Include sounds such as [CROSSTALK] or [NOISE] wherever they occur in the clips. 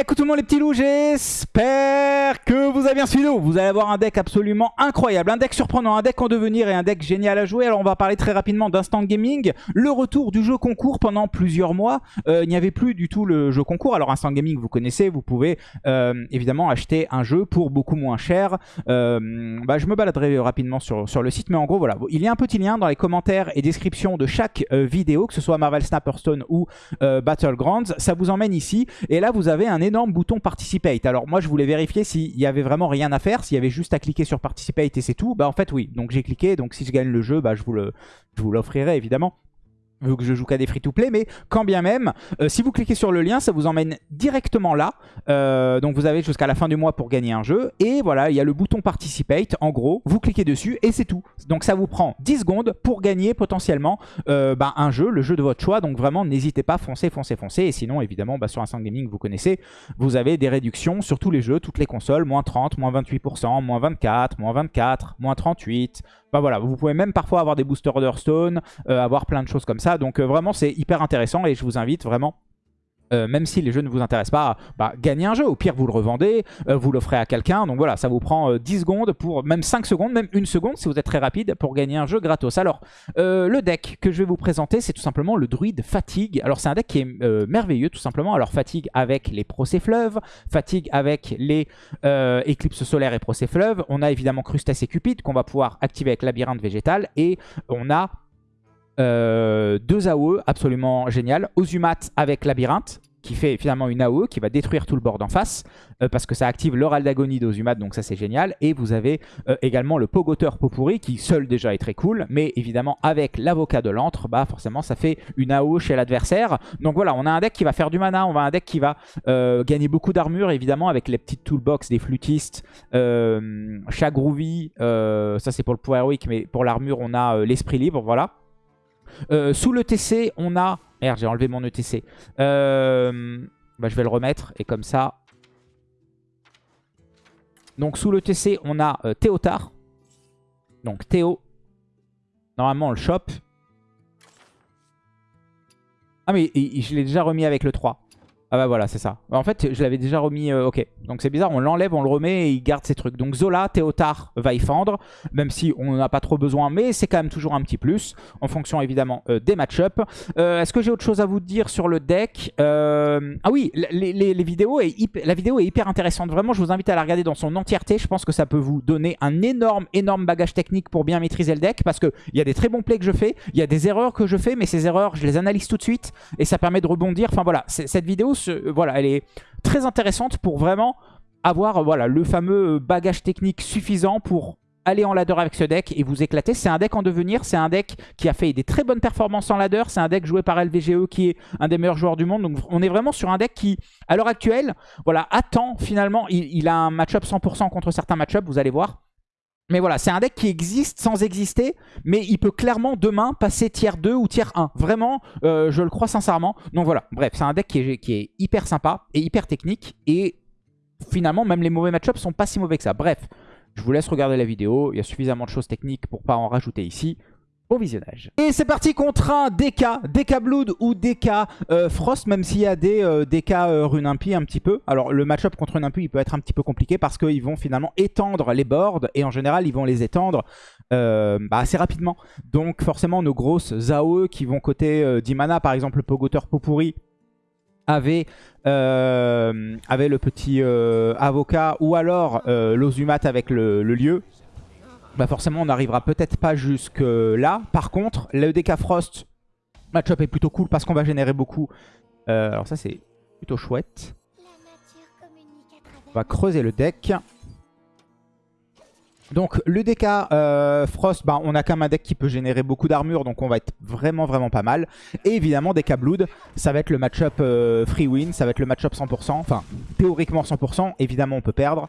Écoute tout le monde les petits loups, j'espère que vous avez bien suivi. Vous allez avoir un deck absolument incroyable, un deck surprenant, un deck en devenir et un deck génial à jouer. Alors on va parler très rapidement d'Instant Gaming, le retour du jeu concours pendant plusieurs mois. Euh, il n'y avait plus du tout le jeu concours. Alors Instant Gaming, vous connaissez, vous pouvez euh, évidemment acheter un jeu pour beaucoup moins cher. Euh, bah, je me baladerai rapidement sur, sur le site, mais en gros voilà, il y a un petit lien dans les commentaires et descriptions de chaque vidéo, que ce soit Marvel Snapper Stone ou Battlegrounds. Ça vous emmène ici et là vous avez un énorme bouton Participate. Alors moi je voulais vérifier s'il y avait vraiment rien à faire, s'il y avait juste à cliquer sur Participate et c'est tout. Bah en fait oui, donc j'ai cliqué, donc si je gagne le jeu, bah je vous l'offrirai évidemment vu que je joue qu'à des free-to-play, mais quand bien même, euh, si vous cliquez sur le lien, ça vous emmène directement là. Euh, donc vous avez jusqu'à la fin du mois pour gagner un jeu. Et voilà, il y a le bouton Participate, en gros, vous cliquez dessus et c'est tout. Donc ça vous prend 10 secondes pour gagner potentiellement euh, bah, un jeu, le jeu de votre choix. Donc vraiment, n'hésitez pas, foncez, foncez, foncez. Et sinon, évidemment, bah, sur Instant Gaming, vous connaissez, vous avez des réductions sur tous les jeux, toutes les consoles, moins 30, moins 28%, moins 24, moins 24, moins 38, bah voilà, vous pouvez même parfois avoir des boosters d'Hearthstone, euh, avoir plein de choses comme ça. Donc euh, vraiment, c'est hyper intéressant et je vous invite vraiment euh, même si les jeux ne vous intéressent pas, bah, gagnez un jeu. Au pire, vous le revendez, euh, vous l'offrez à quelqu'un. Donc voilà, ça vous prend 10 euh, secondes, pour même 5 secondes, même 1 seconde si vous êtes très rapide pour gagner un jeu gratos. Alors, le deck que je vais vous présenter, c'est tout simplement le druide Fatigue. Alors, c'est un deck qui est merveilleux, tout simplement. Alors, Fatigue avec les Procès Fleuves, Fatigue avec les Éclipses Solaires et Procès Fleuves. On a évidemment Crustacé Cupid qu'on va pouvoir activer avec Labyrinthe Végétal. Et on a euh, deux AOE absolument génial. Ozumat avec Labyrinthe, qui fait finalement une AOE qui va détruire tout le board en face, euh, parce que ça active l'oral d'agonie d'Ozumat, donc ça c'est génial. Et vous avez euh, également le Pogoteur Popuri, qui seul déjà est très cool, mais évidemment avec l'avocat de l'antre, bah forcément ça fait une AOE chez l'adversaire. Donc voilà, on a un deck qui va faire du mana, on a un deck qui va gagner beaucoup d'armure, évidemment, avec les petites toolbox des flûtistes, Chagroovy, ça c'est pour le pouvoir héroïque, mais pour l'armure on a l'esprit libre, voilà. Euh, sous le TC, on a... Merde, j'ai enlevé mon ETC. Euh, bah, je vais le remettre et comme ça... Donc sous le TC, on a euh, Théotard. Donc Théo. Normalement, on le chope. Ah mais je l'ai déjà remis avec le 3. Ah bah voilà, c'est ça. En fait, je l'avais déjà remis... Euh, ok, donc c'est bizarre, on l'enlève, on le remet et il garde ses trucs. Donc Zola, Théotard va y fendre, même si on n'en a pas trop besoin, mais c'est quand même toujours un petit plus, en fonction évidemment euh, des match-up. Euh, est-ce que j'ai autre chose à vous dire sur le deck Ah oui, les, vidéos la vidéo est hyper intéressante. Vraiment, je vous invite à la regarder dans son entièreté. Je pense que ça peut vous donner un énorme, énorme bagage technique pour bien maîtriser le deck, parce qu'il y a des très bons plays que je fais, il y a des erreurs que je fais, mais ces erreurs, je les analyse tout de suite, et ça permet de rebondir. Enfin voilà, cette vidéo voilà, elle est très intéressante pour vraiment avoir voilà, le fameux bagage technique suffisant pour aller en ladder avec ce deck et vous éclater. C'est un deck en devenir, c'est un deck qui a fait des très bonnes performances en ladder, c'est un deck joué par LVGE qui est un des meilleurs joueurs du monde. Donc on est vraiment sur un deck qui, à l'heure actuelle, voilà, attend finalement, il, a un match-up 100% contre certains match-up, vous allez voir. Mais voilà, c'est un deck qui existe sans exister, mais il peut clairement demain passer tier 2 ou tier 1. Vraiment, euh, je le crois sincèrement. Donc voilà, bref, c'est un deck qui est, qui est, hyper sympa et hyper technique. Et finalement, même les mauvais match-ups sont pas si mauvais que ça. Bref, je vous laisse regarder la vidéo. Il y a suffisamment de choses techniques pour pas en rajouter ici. Bon visionnage. Et c'est parti contre un DK, DK Blood ou DK euh, Frost, même s'il y a des euh, DK euh, Runimpi un petit peu. Alors le match-up contre Runimpi, il peut être un petit peu compliqué parce qu'ils vont finalement étendre les boards et en général, ils vont les étendre bah, assez rapidement. Donc forcément, nos grosses AOE qui vont côté d'Imana, par exemple le Pogoteur Popuri, avait, avait le petit avocat ou alors l'Ozumat avec le lieu bah forcément on n'arrivera peut-être pas jusque là. Par contre, le DK Frost, match-up est plutôt cool parce qu'on va générer beaucoup. Euh, alors ça c'est plutôt chouette. On va creuser le deck. Donc le DK euh, Frost, bah, on a quand même un deck qui peut générer beaucoup d'armure, donc on va être vraiment vraiment pas mal. Et évidemment DK Blood, ça va être le match-up euh, free win, ça va être le match-up 100%, enfin théoriquement 100%, évidemment on peut perdre.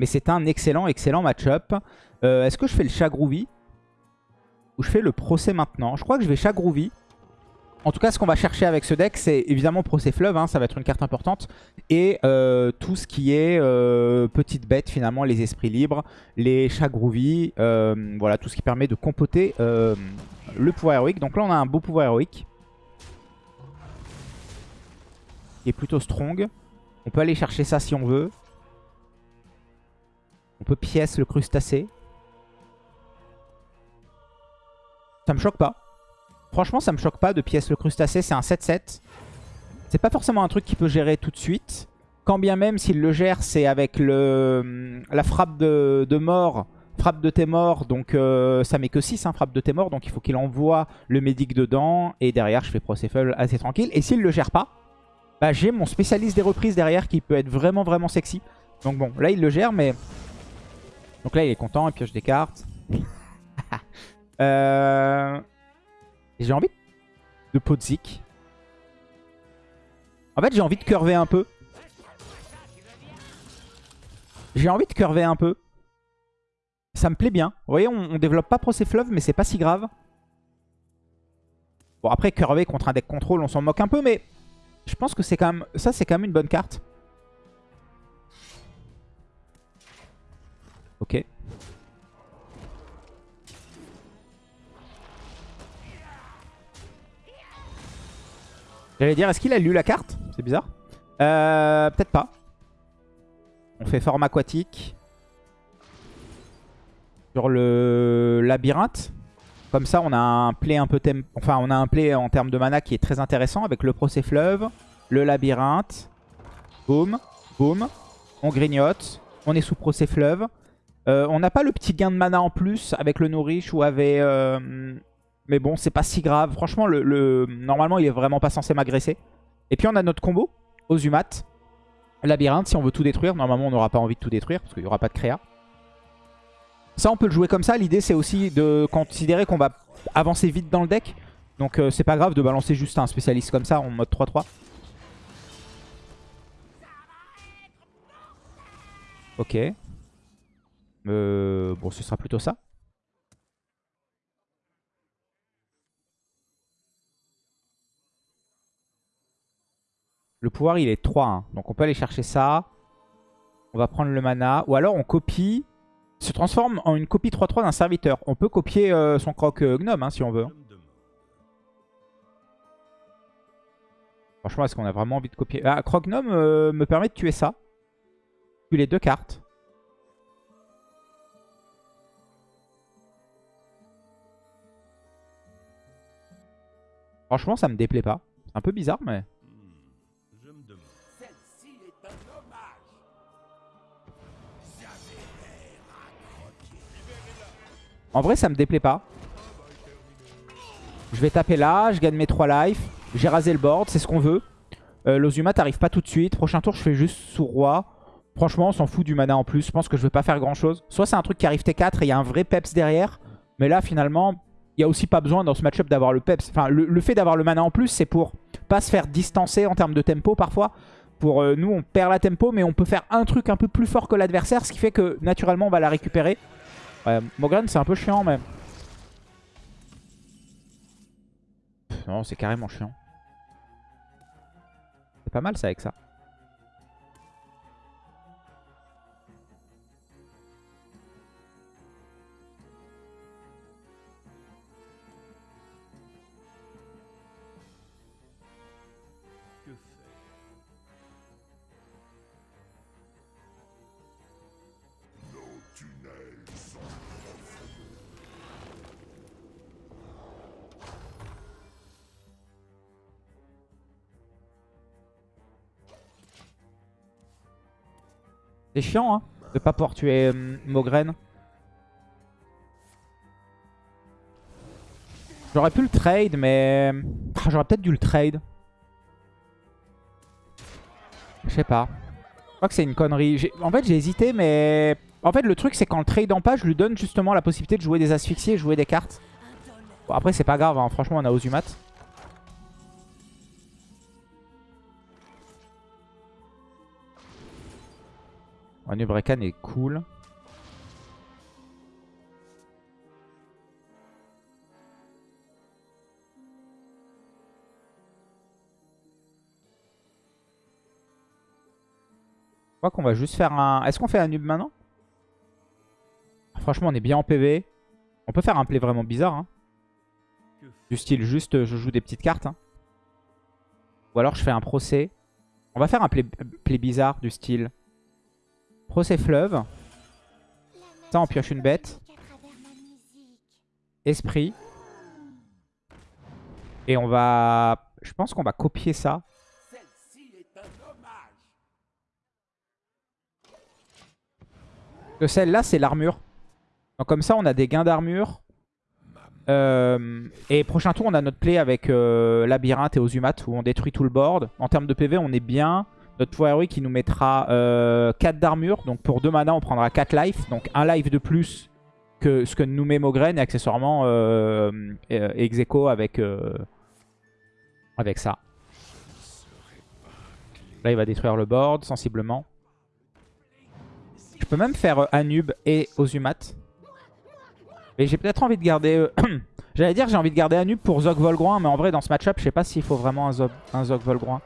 Mais c'est un excellent, excellent match-up. Euh, est-ce que je fais le Chagroovy Ou je fais le procès maintenant? Je crois que je vais Chagroovy. En tout cas, ce qu'on va chercher avec ce deck, c'est évidemment Procès Fleuve, hein, ça va être une carte importante. Et euh, tout ce qui est euh, petite bête, finalement, les esprits libres, les Chagroovy, voilà, tout ce qui permet de compoter le pouvoir héroïque. Donc là, on a un beau pouvoir héroïque. Qui est plutôt strong. On peut aller chercher ça si on veut. On peut pièce le crustacé. Ça me choque pas. Franchement, ça me choque pas de pièce le crustacé. C'est un 7-7. C'est pas forcément un truc qu'il peut gérer tout de suite. Quand bien même s'il le gère, c'est avec le, la frappe de, mort. Frappe de tes morts, donc euh, ça met que 6, hein, frappe de tes morts. Donc il faut qu'il envoie le médic dedans. Et derrière, je fais Procéphale assez tranquille. Et s'il le gère pas, bah, j'ai mon spécialiste des reprises derrière qui peut être vraiment vraiment sexy. Donc bon, là il le gère, mais... Donc là il est content, il pioche des cartes. [LAUGHS] euh... J'ai envie de Podzik. En fait j'ai envie de curver un peu. J'ai envie de curver un peu. Ça me plaît bien. Vous voyez, on, développe pas Procéfleuve, mais c'est pas si grave. Bon, après, curver contre un deck contrôle, on s'en moque un peu, mais je pense que c'est quand même... Ça, c'est quand même une bonne carte. J'allais dire, est-ce qu'il a lu la carte? C'est bizarre. Euh, Peut-être pas. On fait forme aquatique. Sur le labyrinthe. Comme ça, on a un play un peu enfin on a un play en termes de mana qui est très intéressant avec le procès fleuve, le labyrinthe. Boum, boum. On grignote. On est sous procès fleuve. Euh, on n'a pas le petit gain de mana en plus avec le nourriche ou avec... Euh, mais bon, c'est pas si grave. Franchement, le, normalement, il est vraiment pas censé m'agresser. Et puis on a notre combo, Ozumat. Labyrinthe, si on veut tout détruire. Normalement, on n'aura pas envie de tout détruire parce qu'il n'y aura pas de créa. Ça, on peut le jouer comme ça. L'idée, c'est aussi de considérer qu'on va avancer vite dans le deck. Donc, euh, c'est pas grave de balancer juste un spécialiste comme ça en mode 3-3. Ok. Euh, bon, ce sera plutôt ça. Le pouvoir, il est 3. Hein. Donc, on peut aller chercher ça. On va prendre le mana. Ou alors, on copie se transforme en une copie 3-3 d'un serviteur. On peut copier euh, son croc euh, gnome hein, si on veut. Franchement, est-ce qu'on a vraiment envie de copier? Ah, croc gnome euh, me permet de tuer ça. Tuer les deux cartes. Franchement, ça me déplaît pas. C'est un peu bizarre, mais... En vrai, ça me déplaît pas. Je vais taper là, je gagne mes 3 life. J'ai rasé le board, c'est ce qu'on veut. Euh, L'Ozuma t'arrive pas tout de suite. Prochain tour, je fais juste sous roi. Franchement, on s'en fout du mana en plus. Je pense que je vais pas faire grand chose. Soit c'est un truc qui arrive T4 et il y a un vrai peps derrière. Mais là, finalement, il y a aussi pas besoin dans ce match-up d'avoir le peps. Enfin, le, fait d'avoir le mana en plus, c'est pour pas se faire distancer en termes de tempo parfois. Pour euh, nous, on perd la tempo, mais on peut faire un truc un peu plus fort que l'adversaire, ce qui fait que naturellement, on va la récupérer. Ouais, Mogren, c'est un peu chiant, même. non, c'est carrément chiant. C'est pas mal, ça, avec ça. C'est chiant, hein, de pas pouvoir tuer euh. J'aurais pu le trade, mais... Ah, j'aurais peut-être dû le trade. Je sais pas. Je crois que c'est une connerie. En fait, j'ai hésité, mais... En fait, le truc, c'est qu'en le trade en pas, je lui donne justement la possibilité de jouer des asphyxiés et jouer des cartes. Bon, après, c'est pas grave. Hein. Franchement, on a Ozumat. Nubrekan est cool. Je crois qu'on va juste faire un... Est-ce qu'on fait un maintenant? Franchement, on est bien en PV. On peut faire un play vraiment bizarre. Hein. Du style juste, je joue des petites cartes. Hein. Ou alors je fais un procès. On va faire un play, play bizarre du style. Procès fleuve. Ça, on pioche une bête. Esprit. Et on va... Je pense qu'on va copier ça. Que celle-là, c'est l'armure. Donc comme ça, on a des gains d'armure. Euh, et prochain tour, on a notre play avec euh, Labyrinthe et Ozumat où on détruit tout le board. En termes de PV, on est bien. Notre héroïque qui nous mettra 4 euh, d'armure. Donc pour 2 mana, on prendra 4 life. Donc un life de plus que ce que nous met Mogren et accessoirement euh, Execo avec, avec ça. Là, il va détruire le board sensiblement. Je peux même faire Anub et Ozumat. Et j'ai peut-être envie de garder... Euh, [CLEARS THROAT] j'allais dire j'ai envie de garder Anub pour Zog Volgroin, mais en vrai dans ce match-up, je sais pas s'il faut vraiment un un Zog Volgroin.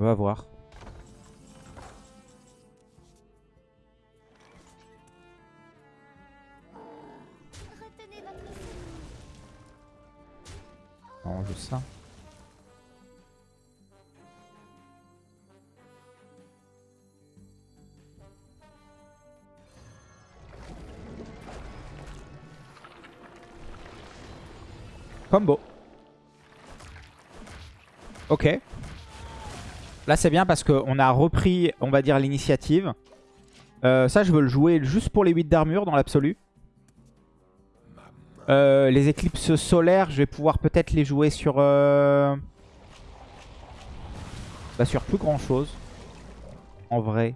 On va voir. Non, juste ça. Combo. Ok. Là, c'est bien parce qu'on a repris, on va dire, l'initiative. Euh, ça, je veux le jouer juste pour les 8 d'armure dans l'absolu. Euh, les éclipses solaires, je vais pouvoir peut-être les jouer sur... Euh... Bah, sur plus grand chose. En vrai.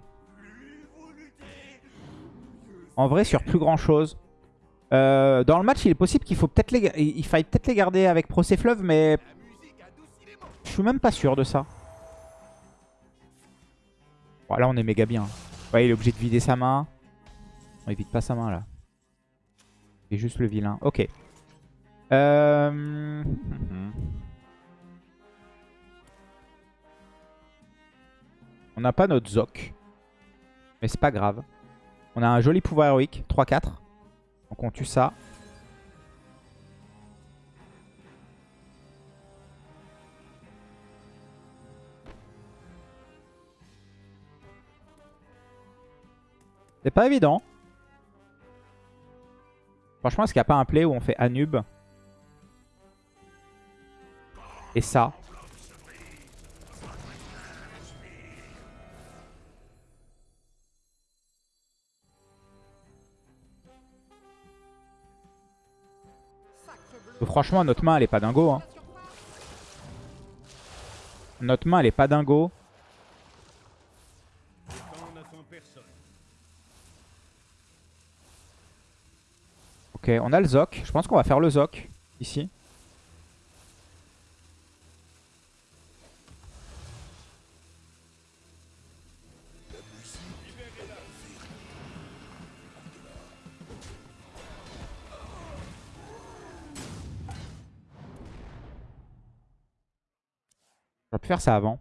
En vrai, sur plus grand chose. Dans le match, il est possible qu'il faut peut-être les, il faille peut-être les garder avec Fleuve, mais je suis même pas sûr de ça. Là, on est méga bien. Ouais, il est obligé de vider sa main. On il vide pas sa main là. C'est juste le vilain. Ok. Euh... On n'a pas notre Zoc. Mais c'est pas grave. On a un joli pouvoir héroïque. 3-4. Donc on tue ça. C'est pas évident. Franchement, est-ce qu'il n'y a pas un play où on fait Anub Et ça Franchement, notre main, elle est pas dingo. Hein. Notre main, elle est pas dingo. Ok, on a le Zoc. Je pense qu'on va faire le Zoc ici. J'aurais pu faire ça avant.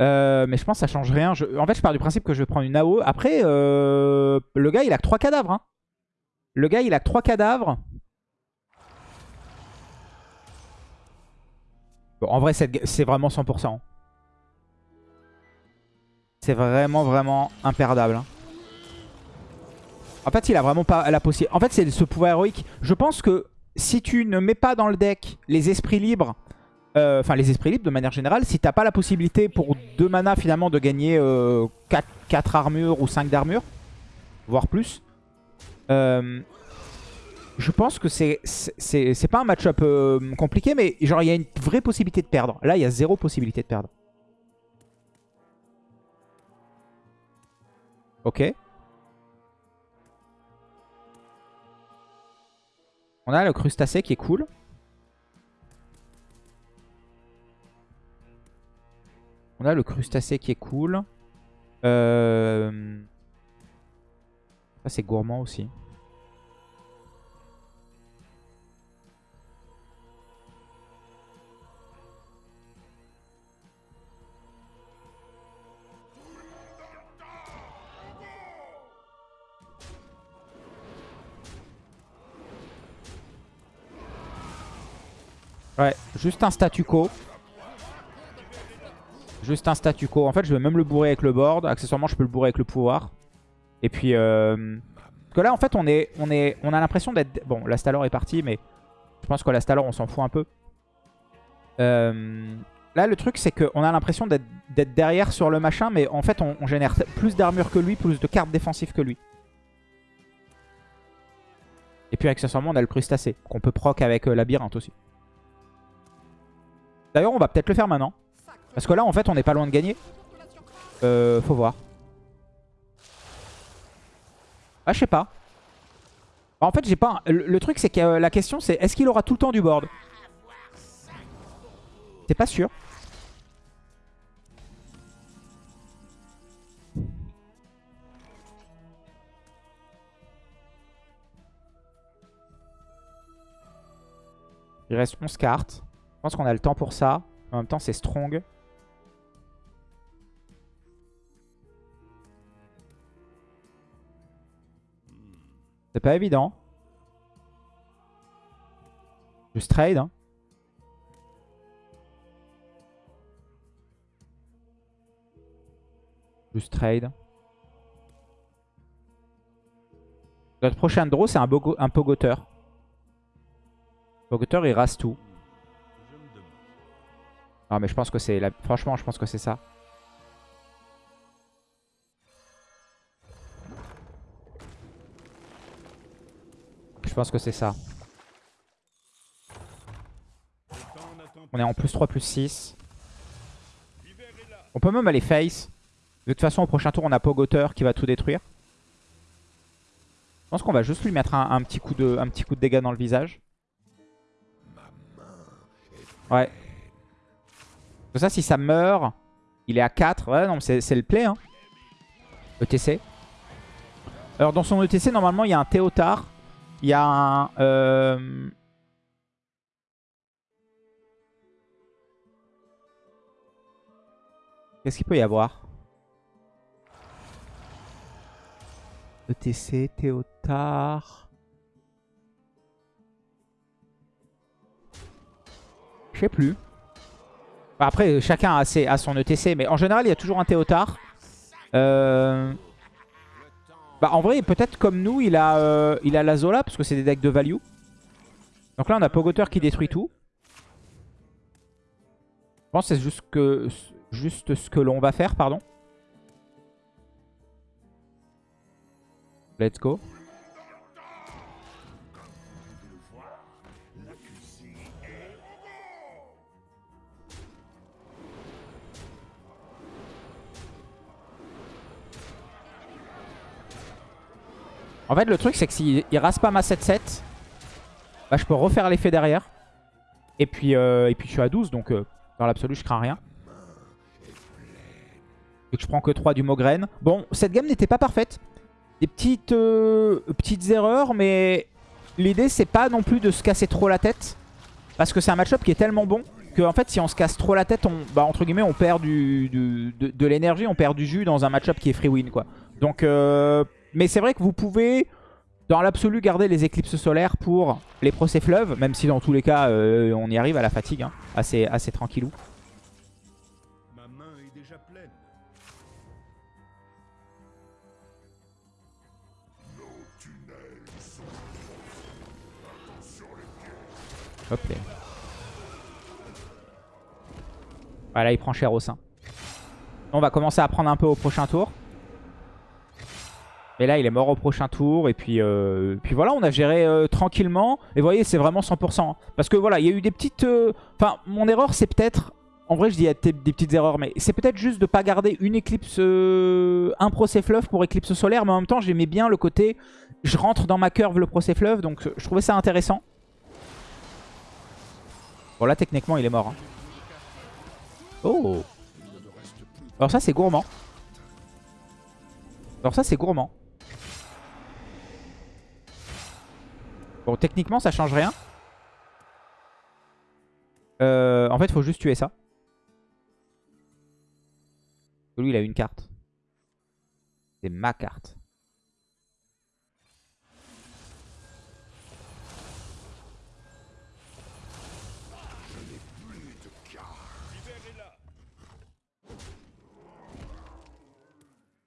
Euh, mais je pense que ça change rien. En fait, je pars du principe que je vais prendre une AO. Après, euh, le gars, il a que 3 cadavres. Hein. Le gars, il a 3 cadavres. En vrai, c'est vraiment 100%. C'est vraiment, vraiment imperdable. Hein. En fait, il a vraiment pas la possibilité. En fait, c'est ce pouvoir héroïque. Je pense que si tu ne mets pas dans le deck les esprits libres euh, enfin les esprits libres de manière générale, si t'as pas la possibilité pour 2 mana finalement de gagner 4, euh, armures ou 5 d'armure, voire plus, euh, je pense que c'est pas un match-up compliqué, mais genre il y a une vraie possibilité de perdre. Là, il y a zéro possibilité de perdre. Ok. On a le crustacé qui est cool. On a le crustacé qui est cool. Euh... C'est gourmand aussi. Ouais, juste un statu quo. Juste un statu quo. En fait, je vais même le bourrer avec le board. Accessoirement, je peux le bourrer avec le pouvoir. Et puis... Euh... Que là, en fait, on, est, on, est, on a l'impression d'être... Bon, la Stalor est partie, mais je pense que la Stalor, on s'en fout un peu. Euh... Là, le truc, c'est qu'on a l'impression d'être derrière sur le machin, mais en fait, on, génère plus d'armure que lui, plus de cartes défensives que lui. Et puis, accessoirement, on a le crustacé, qu'on peut proc avec euh, labyrinthe aussi. D'ailleurs, on va peut-être le faire maintenant. Parce que là, en fait, on n'est pas loin de gagner. Euh, faut voir. Ah, je sais pas. En fait, j'ai pas... Le, truc, c'est que euh, la question, c'est est-ce qu'il aura tout le temps du board? C'est pas sûr. Il reste 11 cartes. Je pense qu'on a le temps pour ça. En même temps, c'est strong. C'est pas évident. Juste trade. Hein. Juste trade. Notre prochain draw, c'est un, un pogoteur. Pogoteur, il rase tout. Non, mais je pense que c'est... La... Franchement, je pense que c'est ça. Je pense que c'est ça. On est en plus 3, plus 6. On peut même aller face. De toute façon, au prochain tour, on a Pogoteur qui va tout détruire. Je pense qu'on va juste lui mettre un, petit coup de, un petit coup de dégâts dans le visage. Ouais. ça, si ça meurt, il est à 4. Ouais, non, c'est le play. Hein. ETC. Alors, dans son ETC, normalement, il y a un Théotard. Il y a un... Euh, qu'est-ce qu'il peut y avoir? ETC, Théotard... Je sais plus. Après, chacun a, ses, a, son ETC, mais en général, il y a toujours un Théotard. Euh... Bah en vrai, peut-être comme nous, il a, euh, il a la Zola, parce que c'est des decks de value. Donc là, on a Pogoteur qui détruit tout. Je pense que c'est juste, que, juste ce que l'on va faire, pardon. Let's go. En fait, le truc, c'est que s'il rase pas ma 7-7, bah, je peux refaire l'effet derrière. Et puis, euh, et puis je suis à 12, donc euh, dans l'absolu, je crains rien. Et que je prends que 3 du Mogren. Bon, cette game n'était pas parfaite. Des petites, euh, petites erreurs, mais l'idée, c'est pas non plus de se casser trop la tête. Parce que c'est un match-up qui est tellement bon que en fait, si on se casse trop la tête, on, bah, entre guillemets, on perd du, de, de l'énergie, on perd du jus dans un match-up qui est free win, quoi. Donc... Mais c'est vrai que vous pouvez, dans l'absolu, garder les éclipses solaires pour les procès fleuves. Même si dans tous les cas, euh, on y arrive à la fatigue. Hein, assez, assez tranquillou. Ma main est déjà pleine. Hop là. Voilà, il prend cher au sein. On va commencer à prendre un peu au prochain tour. Mais là, il est mort au prochain tour. Et puis, euh, puis voilà, on a géré euh, tranquillement. Et vous voyez, c'est vraiment 100%. Parce que voilà, il y a eu des petites... Euh, enfin, mon erreur, c'est peut-être... En vrai, je dis des petites erreurs. Mais c'est peut-être juste de ne pas garder une éclipse... un procès fleuve pour éclipse solaire. Mais en même temps, j'aimais bien le côté... Je rentre dans ma curve le procès fleuve. Donc, je trouvais ça intéressant. Bon, là, techniquement, il est mort. Hein. Oh Alors ça, c'est gourmand. Alors ça, c'est gourmand. Bon, techniquement, ça change rien. Euh, en fait, faut juste tuer ça. Lui, il a une carte. C'est ma carte.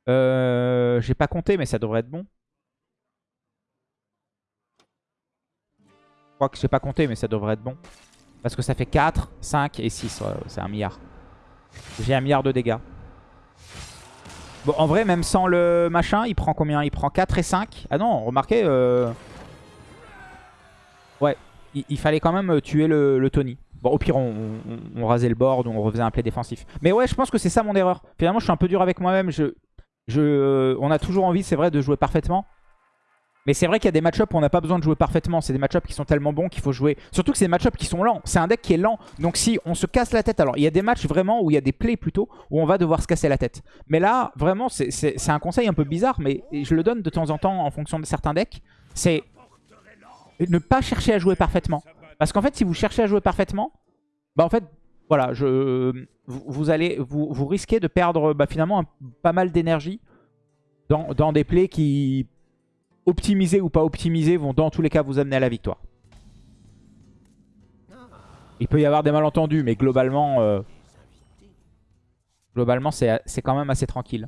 Euh, J'ai pas compté, mais ça devrait être bon. Crois que j'ai pas compté, mais ça devrait être bon. Parce que ça fait 4, 5 et 6. c'est un milliard. J'ai un milliard de dégâts. Bon, en vrai, même sans le machin, il prend combien? Il prend 4 et 5. Ah non, remarquez. Euh... Ouais, il, fallait quand même tuer le, Tony. Bon, au pire, on, rasait le board on refaisait un play défensif. Mais ouais, je pense que c'est ça mon erreur. Finalement, je suis un peu dur avec moi-même. Je, je, on a toujours envie, c'est vrai, de jouer parfaitement. Mais c'est vrai qu'il y a des match-ups où on n'a pas besoin de jouer parfaitement. C'est des match-ups qui sont tellement bons qu'il faut jouer. Surtout que c'est des match-ups qui sont lents. C'est un deck qui est lent. Donc si on se casse la tête, alors il y a des matchs vraiment où il y a des plays plutôt où on va devoir se casser la tête. Mais là, vraiment, c'est un conseil un peu bizarre, mais je le donne de temps en temps en fonction de certains decks. C'est ne pas chercher à jouer parfaitement. Parce qu'en fait, si vous cherchez à jouer parfaitement, bah en fait, voilà, je, vous, allez, vous, vous risquez de perdre bah, finalement pas mal d'énergie dans, dans des plays qui optimisés ou pas optimisés, vont dans tous les cas vous amener à la victoire. Il peut y avoir des malentendus, mais globalement, euh, globalement c'est quand même assez tranquille.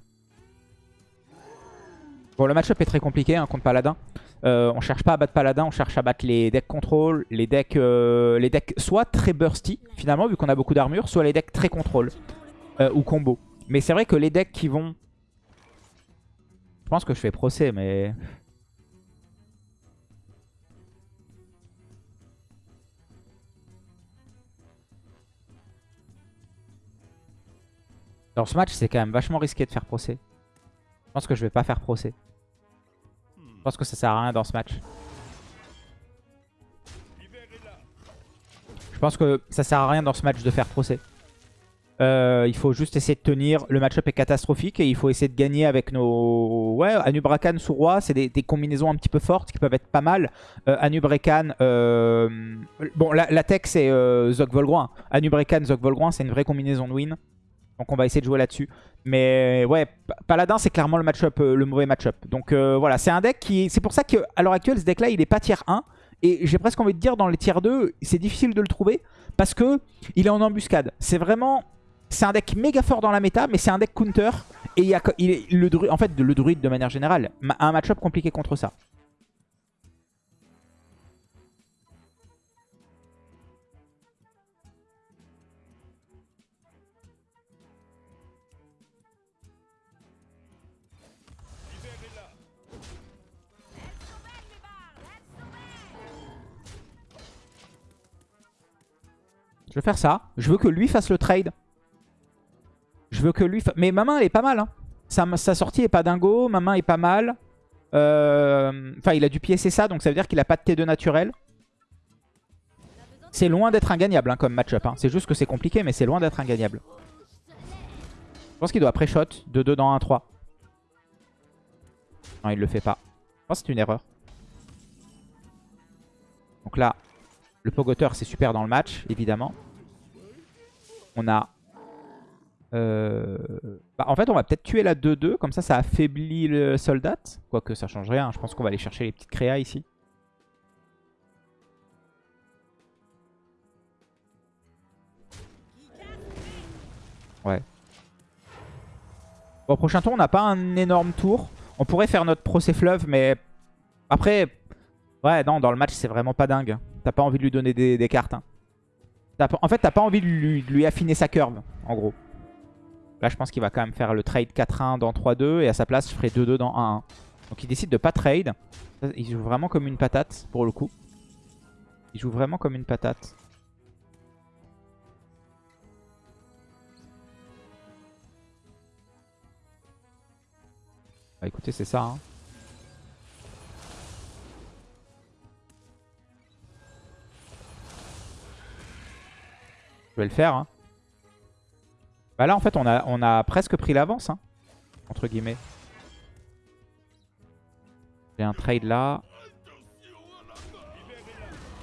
Bon, le match-up est très compliqué hein, contre Paladin. Euh, on cherche pas à battre Paladin, on cherche à battre les decks contrôle, les decks, euh, les decks soit très bursty, finalement, vu qu'on a beaucoup d'armure, soit les decks très contrôle ou combo. Mais c'est vrai que les decks qui vont... Je pense que je fais procès, mais... Dans ce match, c'est quand même vachement risqué de faire procès. Je pense que je vais pas faire procès. Je pense que ça sert à rien dans ce match. Je pense que ça sert à rien dans ce match de faire procès. Euh, il faut juste essayer de tenir. Le match-up est catastrophique et il faut essayer de gagner avec nos... Ouais, Anubrakan sous roi, c'est des, combinaisons un petit peu fortes qui peuvent être pas mal. Euh, Anubrakan... Euh, bon, la, tech c'est euh, Zog Volgroin. Anubrakan, Zog Volgroin, c'est une vraie combinaison de win. Donc on va essayer de jouer là-dessus. Mais ouais, Paladin c'est clairement le match-up, euh, le mauvais match-up. Donc euh, voilà, c'est un deck qui... C'est pour ça qu'à l'heure actuelle, ce deck-là, il est pas tier 1. Et j'ai presque envie de dire, dans les tiers 2, c'est difficile de le trouver. Parce que il est en embuscade. C'est vraiment... C'est un deck méga fort dans la méta, mais c'est un deck counter. Et il il le, en fait, le druide de manière générale un match-up compliqué contre ça. Je vais faire ça. Je veux que lui fasse le trade. Je veux que lui... Mais ma main, elle est pas mal. Hein. Sa, sortie est pas dingo. Ma main est pas mal. Euh, enfin, il a du c'est ça. Donc ça veut dire qu'il a pas de T2 naturel. C'est loin d'être ingagnable hein, comme match-up. Hein. C'est juste que c'est compliqué, mais c'est loin d'être ingagnable. Je pense qu'il doit pré-shot de 2 dans 1-3. Non, il le fait pas. Je pense que c'est une erreur. Donc là, le Pogoteur, c'est super dans le match, évidemment. On a... Euh, bah, en fait, on va peut-être tuer la 2-2. Comme ça, ça affaiblit le soldat. Quoique, ça change rien. Je pense qu'on va aller chercher les petites créas ici. Ouais. Bon, prochain tour, on n'a pas un énorme tour. On pourrait faire notre procès fleuve, mais après, ouais, non, dans le match, c'est vraiment pas dingue. T'as pas envie de lui donner des, cartes. Hein. En fait, t'as pas envie de lui, affiner sa curve, en gros. Là, je pense qu'il va quand même faire le trade 4-1 dans 3-2. Et à sa place, je ferai 2-2 dans 1-1. Donc il décide de pas trade. Il joue vraiment comme une patate, pour le coup. Il joue vraiment comme une patate. Bah écoutez, c'est ça. Hein. Vais le faire. Hein. Bah là, en fait, on a, on a presque pris l'avance. Hein, entre guillemets. J'ai un trade là.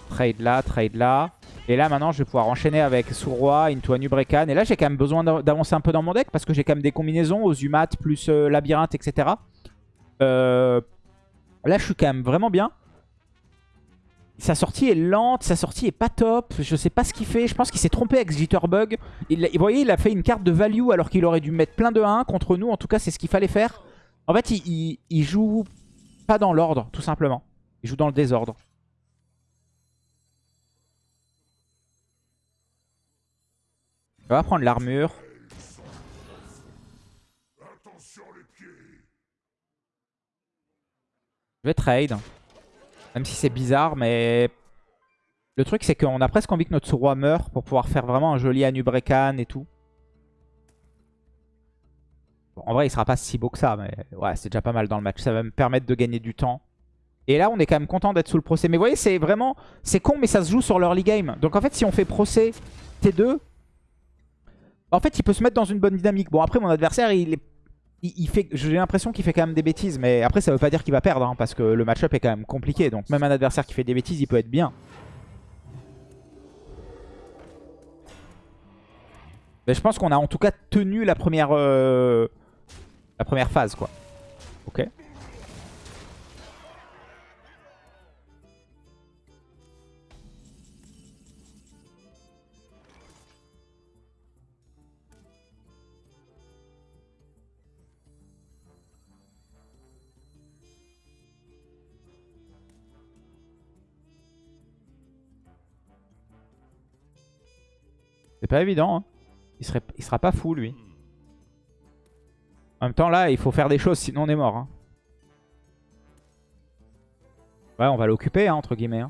Trade là, trade là. Et là, maintenant, je vais pouvoir enchaîner avec Sourroi, Into Anubrekan. Et là, j'ai quand même besoin d'avancer un peu dans mon deck parce que j'ai quand même des combinaisons aux Umat plus euh, Labyrinthe, etc. Euh, là, je suis quand même vraiment bien. Sa sortie est lente, sa sortie est pas top. Je sais pas ce qu'il fait. Je pense qu'il s'est trompé avec Jitterbug. Vous voyez, il a fait une carte de value alors qu'il aurait dû mettre plein de 1 contre nous. En tout cas, c'est ce qu'il fallait faire. En fait, il, il joue pas dans l'ordre, tout simplement. Il joue dans le désordre. On va prendre l'armure. Je vais trade. Même si c'est bizarre, mais... Le truc, c'est qu'on a presque envie que notre roi meure pour pouvoir faire vraiment un joli Anubrekan et tout. en vrai, il sera pas si beau que ça, mais ouais, c'est déjà pas mal dans le match. Ça va me permettre de gagner du temps. Et là, on est quand même content d'être sous le procès. Mais vous voyez, c'est vraiment... C'est con, mais ça se joue sur l'early game. Donc en fait, si on fait procès T2... En fait, il peut se mettre dans une bonne dynamique. Bon, après, mon adversaire, il est il, fait, j'ai l'impression qu'il fait quand même des bêtises, mais après ça veut pas dire qu'il va perdre, hein, parce que le match-up est quand même compliqué, donc même un adversaire qui fait des bêtises, il peut être bien. Mais je pense qu'on a en tout cas tenu la première, euh, la première phase, quoi. Ok. C'est pas évident. Hein. Il, serait, il sera pas fou, lui. En même temps, là, il faut faire des choses, sinon on est mort. Hein. Ouais, on va l'occuper, hein, entre guillemets.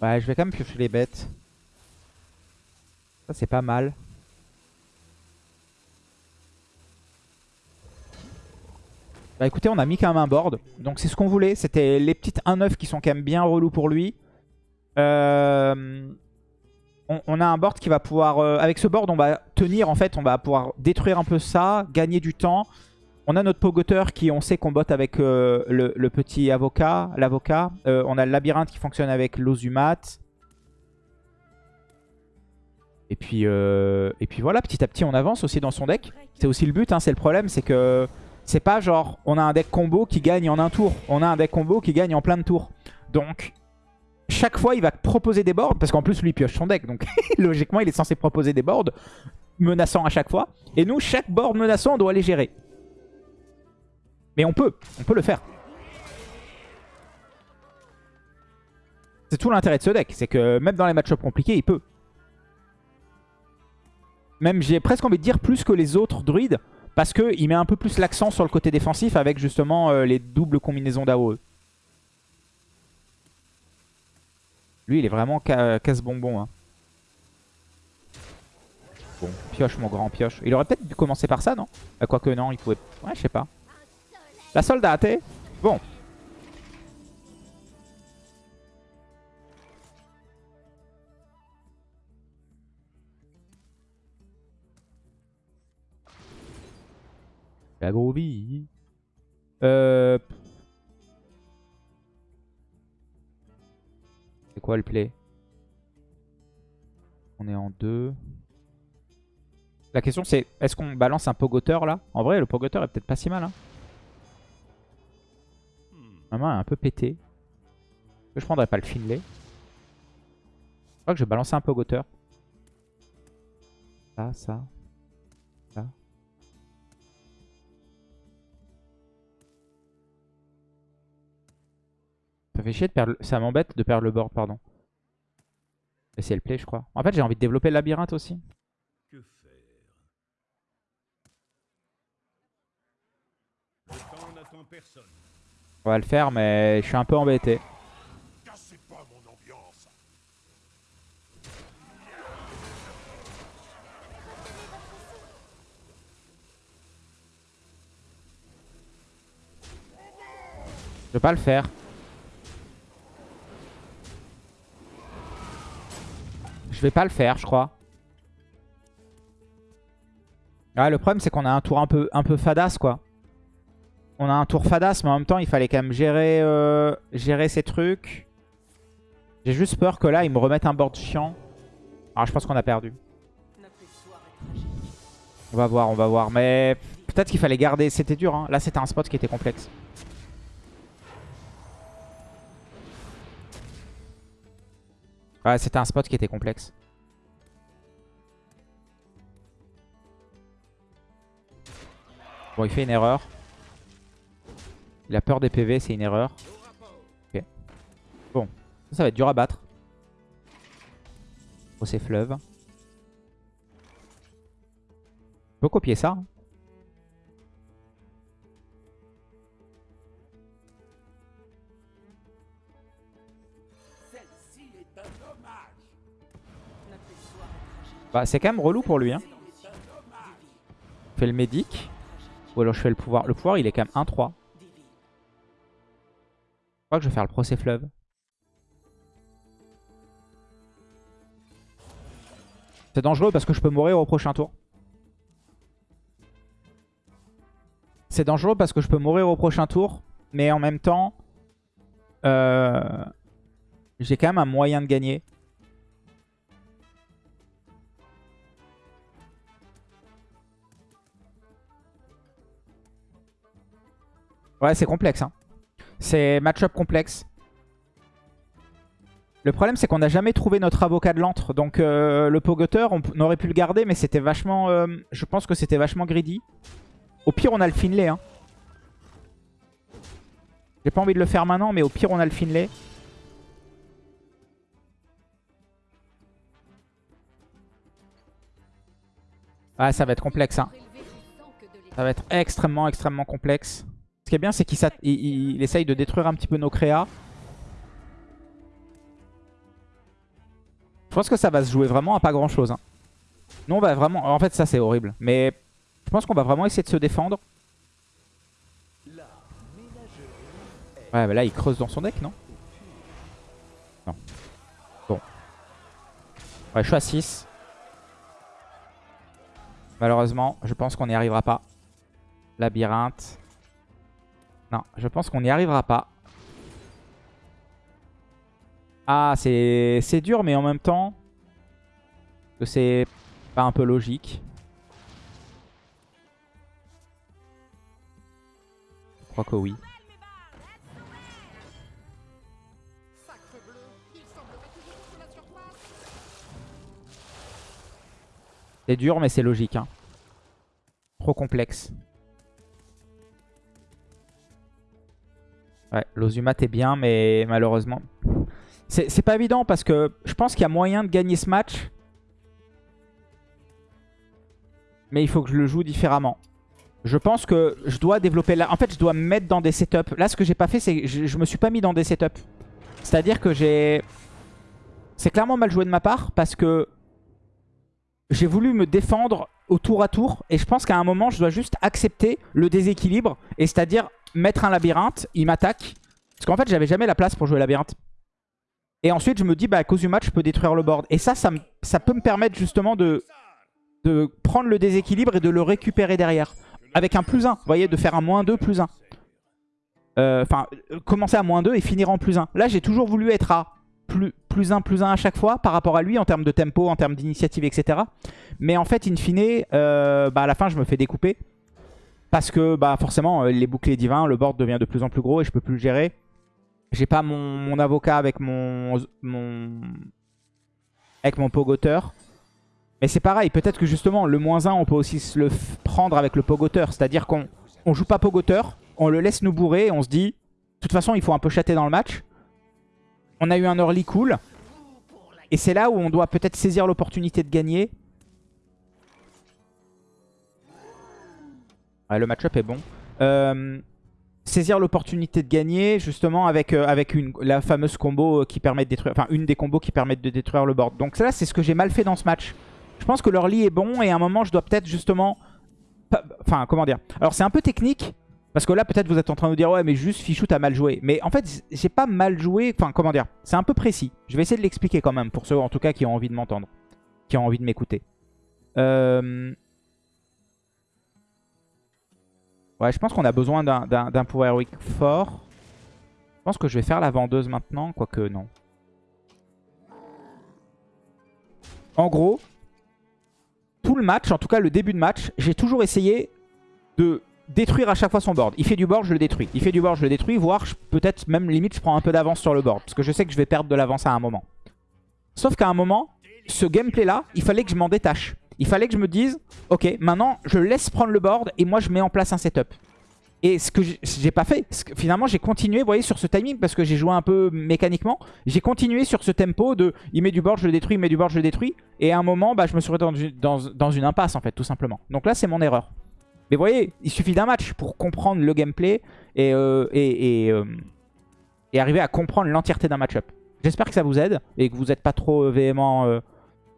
Ouais, je vais quand même piocher les bêtes. Ça, c'est pas mal. Bah écoutez, on a mis quand même un board. Donc c'est ce qu'on voulait. C'était les petites 1-9 qui sont quand même bien relous pour lui. Euh, on, a un board qui va pouvoir... Euh, avec ce board, on va tenir en fait. On va pouvoir détruire un peu ça, gagner du temps. On a notre pogoteur qui, on sait qu'on botte avec euh, le, petit avocat, l'avocat. Euh, on a le labyrinthe qui fonctionne avec l'ozumat. Et puis, euh, et puis voilà, petit à petit, on avance aussi dans son deck. C'est aussi le but, hein, c'est le problème, c'est que c'est pas genre on a un deck combo qui gagne en un tour. On a un deck combo qui gagne en plein de tours. Donc, chaque fois, il va proposer des boards, parce qu'en plus, lui, pioche son deck. Donc, [LAUGHS] logiquement, il est censé proposer des boards menaçants à chaque fois. Et nous, chaque board menaçant, on doit les gérer. Mais on peut, on peut le faire. C'est tout l'intérêt de ce deck, c'est que même dans les match compliqués, il peut. Même j'ai presque envie de dire plus que les autres druides, parce qu'il met un peu plus l'accent sur le côté défensif avec justement euh, les doubles combinaisons d'AOE. Lui, il est vraiment casse-bonbon. Hein. Bon, pioche mon grand pioche. Il aurait peut-être dû commencer par ça, non? Bah, Quoique non, il pouvait... Ouais, je sais pas. La soldate Bon. La vie. Euh... C'est quoi le play? On est en deux. La question c'est, est-ce qu'on balance un pogoteur là? En vrai, le pogoteur est peut-être pas si mal. Hein Ma main est un peu pétée. Je prendrais pas le Finlay. Je crois que je vais balancer un pogoteur. Ça, ça, ça. Ça fait chier de perdre... Ça m'embête de perdre le board, pardon. Et c'est le play, je crois. En fait, j'ai envie de développer le labyrinthe aussi. Que faire? Personne. On va le faire, mais je suis un peu embêté. Je vais pas le faire. Je vais pas le faire, je crois. Ouais, le problème, c'est qu'on a un tour un peu, un peu fadasse, quoi. On a un tour fadasse, mais en même temps, il fallait quand même gérer, euh, gérer ces trucs. J'ai juste peur que là, ils me remettent un board chiant. Alors, je pense qu'on a perdu. On va voir, on va voir. Mais peut-être qu'il fallait garder... C'était dur, hein. Là, c'était un spot qui était complexe. Ouais, c'était un spot qui était complexe. Bon, il fait une erreur. Il a peur des PV, c'est une erreur. Bon, ça, va être dur à battre. Oh, c'est fleuve. On peut copier ça. Hein. Bah, c'est quand même relou pour lui. Hein. fait le médic. Ou alors je fais le pouvoir. Le pouvoir, il est quand même 1-3. Je crois que je vais faire le procès fleuve. C'est dangereux parce que je peux mourir au prochain tour. C'est dangereux parce que je peux mourir au prochain tour. Mais en même temps, euh, j'ai quand même un moyen de gagner. Ouais, c'est complexe. Hein. C'est match-up complexe. Le problème, c'est qu'on n'a jamais trouvé notre avocat de l'antre. Donc, euh, le pogoteur, on, aurait pu le garder, mais c'était vachement... Euh, je pense que c'était vachement greedy. Au pire, on a le Finlay. Hein. J'ai pas envie de le faire maintenant, mais au pire, on a le Finlay. Ah, ça va être complexe. Hein. Ça va être extrêmement, extrêmement complexe. Ce qui est bien, c'est qu'il essaye de détruire un petit peu nos créas. Je pense que ça va se jouer vraiment à pas grand chose. Hein. Nous, on va vraiment... En fait, ça, c'est horrible. Mais je pense qu'on va vraiment essayer de se défendre. Ouais, mais là, il creuse dans son deck, non? Non. Bon. Ouais, je suis à 6. Malheureusement, je pense qu'on n'y arrivera pas. Labyrinthe. Non, je pense qu'on n'y arrivera pas. Ah, c'est dur, mais en même temps, c'est pas un peu logique. Je crois que oui. C'est dur, mais c'est logique. Hein. Trop complexe. Ouais, l'Ozumat est bien, mais malheureusement... C'est pas évident parce que je pense qu'il y a moyen de gagner ce match. Mais il faut que je le joue différemment. Je pense que je dois développer... là. En fait, je dois me mettre dans des setups. Là, ce que j'ai pas fait, c'est que je, je me suis pas mis dans des setups. C'est-à-dire que j'ai... C'est clairement mal joué de ma part parce que j'ai voulu me défendre au tour à tour. Et je pense qu'à un moment, je dois juste accepter le déséquilibre. Et c'est-à-dire mettre un labyrinthe, il m'attaque. Parce qu'en fait, j'avais jamais la place pour jouer labyrinthe. Et ensuite, je me dis, bah, à cause du match, je peux détruire le board. Et ça, ça, peut me permettre justement de, de prendre le déséquilibre et de le récupérer derrière. Avec un plus 1, vous voyez, de faire un moins 2, plus 1. Euh, enfin, commencer à moins 2 et finir en plus 1. Là, j'ai toujours voulu être à plus, plus 1, plus 1 à chaque fois par rapport à lui en termes de tempo, en termes d'initiative, etc. Mais en fait, in fine, euh, bah, à la fin, je me fais découper. Parce que bah, forcément, euh, les boucliers divins, le board devient de plus en plus gros et je peux plus le gérer. J'ai pas mon, avocat avec mon, mon, avec mon pogoteur. Mais c'est pareil, peut-être que justement, le moins 1, on peut aussi se le prendre avec le pogoteur. C'est-à-dire qu'on on joue pas pogoteur, on le laisse nous bourrer et on se dit, de toute façon, il faut un peu chatter dans le match. On a eu un early cool. Et c'est là où on doit peut-être saisir l'opportunité de gagner. Le match-up est bon. Euh, saisir l'opportunité de gagner justement avec, euh, la fameuse combo qui permet de détruire, enfin une des combos qui permettent de détruire le board. Donc là c'est ce que j'ai mal fait dans ce match. Je pense que leur lit est bon et à un moment je dois peut-être justement, enfin comment dire? Alors c'est un peu technique, Parce que là, peut-être vous êtes en train de vous dire, ouais, mais juste Fichou, t'as mal joué. Mais en fait, j'ai pas mal joué. Enfin, comment dire? C'est un peu précis. Je vais essayer de l'expliquer quand même, pour ceux en tout cas qui ont envie de m'entendre, qui ont envie de m'écouter. Euh... Ouais, je pense qu'on a besoin d'un pouvoir héroïque fort. Je pense que je vais faire la vendeuse maintenant, quoique non. En gros, tout le match, en tout cas le début de match, j'ai toujours essayé de détruire à chaque fois son board. Il fait du board, je le détruis. Il fait du board, je le détruis, voire peut-être même limite je prends un peu d'avance sur le board. Parce que je sais que je vais perdre de l'avance à un moment. Sauf qu'à un moment, ce gameplay là, il fallait que je m'en détache. Il fallait que je me dise, ok, maintenant je laisse prendre le board et moi je mets en place un setup. Et ce que j'ai pas fait, finalement j'ai continué, vous voyez, sur ce timing, parce que j'ai joué un peu mécaniquement, j'ai continué sur ce tempo de il met du board, je le détruis, il met du board, je le détruis. Et à un moment, bah, je me suis retrouvé dans, une impasse en fait, tout simplement. Donc là c'est mon erreur. Mais vous voyez, il suffit d'un match pour comprendre le gameplay et, euh, euh, arriver à comprendre l'entièreté d'un match-up. J'espère que ça vous aide et que vous n'êtes pas trop euh, véhément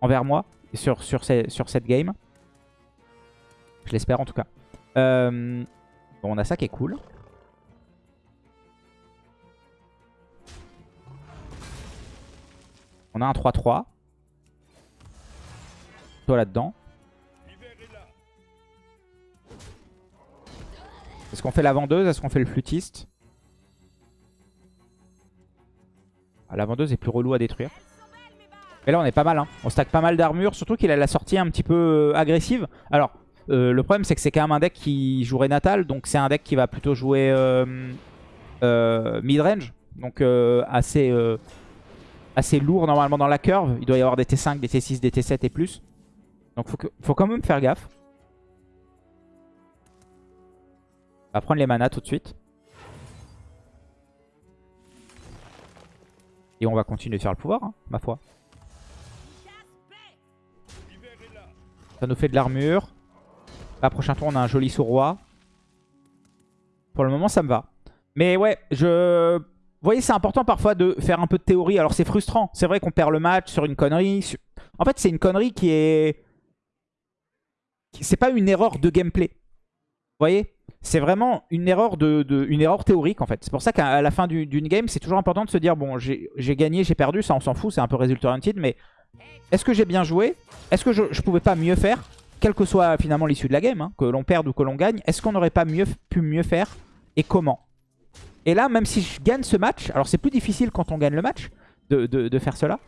envers moi sur, sur, cette game. Je l'espère en tout cas. bon, on a ça qui est cool. On a un 3-3. Toi là-dedans. Est-ce qu'on fait la vendeuse? Est-ce qu'on fait le flûtiste? Ah, La vendeuse est plus relou à détruire. Et là, on est pas mal. Hein. On stack pas mal d'armure. Surtout qu'il a la sortie un petit peu euh, agressive. Alors, euh, le problème, c'est que c'est quand même un deck qui jouerait Natal. Donc, c'est un deck qui va plutôt jouer euh, mid-range. Donc, assez, assez lourd normalement dans la curve. Il doit y avoir des T5, des T6, des T7 et plus. Donc, faut, faut quand même faire gaffe. On va prendre les manas tout de suite. Et on va continuer de faire le pouvoir, hein, ma foi. Ça nous fait de l'armure. Là, prochain tour, on a un joli sous-roi. Pour le moment, ça me va. Mais ouais, je... Vous voyez, c'est important parfois de faire un peu de théorie. Alors, c'est frustrant. C'est vrai qu'on perd le match sur une connerie. En fait, c'est une connerie qui est... C'est pas une erreur de gameplay. Vous voyez? C'est vraiment une erreur, de, une erreur théorique en fait. C'est pour ça qu'à la fin d'une game, c'est toujours important de se dire, bon, j'ai gagné, j'ai perdu, ça on s'en fout, c'est un peu résultat oriented, mais est-ce que j'ai bien joué? Est-ce que je, pouvais pas mieux faire? Quelle que soit finalement l'issue de la game, hein, que l'on perde ou que l'on gagne, est-ce qu'on n'aurait pas mieux, pu mieux faire Et comment? Et là, même si je gagne ce match, alors c'est plus difficile quand on gagne le match de, de faire cela,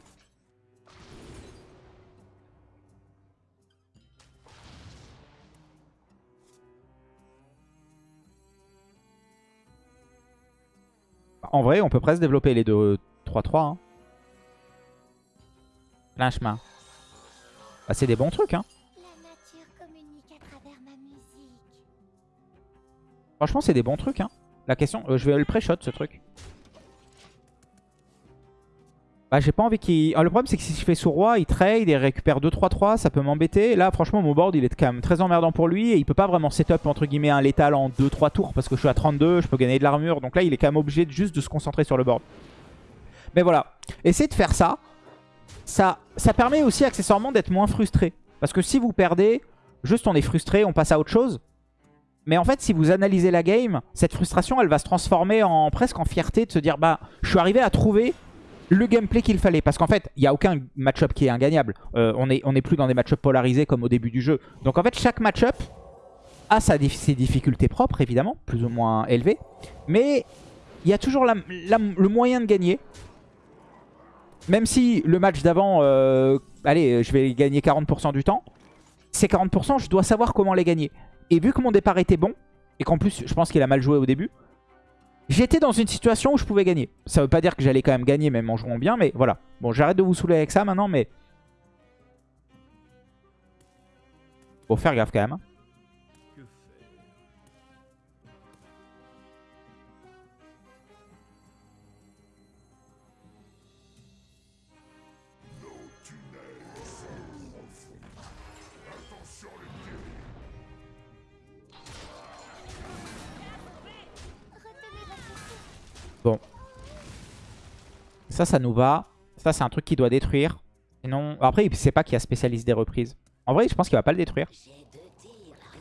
en vrai, on peut presque développer les deux 3-3. Hein. Plein chemin. Bah, c'est des bons trucs. Hein. Franchement, c'est des bons trucs. Hein. La question, euh, je vais le pré-shot ce truc. Bah j'ai pas envie qu'il... Ah, le problème c'est que si je fais sous roi, il trade, il récupère 2-3-3, ça peut m'embêter. Là franchement mon board il est quand même très emmerdant pour lui et il peut pas vraiment setup entre guillemets un létal en 2-3 tours parce que je suis à 32, je peux gagner de l'armure. Donc là il est quand même obligé juste de se concentrer sur le board. Mais voilà, essayez de faire ça. Ça, permet aussi accessoirement d'être moins frustré. Parce que si vous perdez, juste on est frustré, on passe à autre chose. Mais en fait, si vous analysez la game, cette frustration, elle va se transformer en presque en fierté de se dire, bah, je suis arrivé à trouver le gameplay qu'il fallait. Parce qu'en fait, il n'y a aucun match-up qui est ingagnable. Euh, on n'est plus dans des match-up polarisés comme au début du jeu. Donc en fait, chaque match-up a sa, ses difficultés propres, évidemment, plus ou moins élevées. Mais il y a toujours le moyen de gagner. Même si le match d'avant, euh, allez, je vais gagner 40% du temps. Ces 40%, je dois savoir comment les gagner. Et vu que mon départ était bon, et qu'en plus, je pense qu'il a mal joué au début, J'étais dans une situation où je pouvais gagner. Ça veut pas dire que j'allais quand même gagner même en jouant bien, mais voilà. Bon, j'arrête de vous saouler avec ça maintenant, mais... Faut faire gaffe quand même. Ça, ça nous va. Ça, c'est un truc qui doit détruire. Après, il sait pas qu'il y a spécialiste des reprises. En vrai, je pense qu'il va pas le détruire.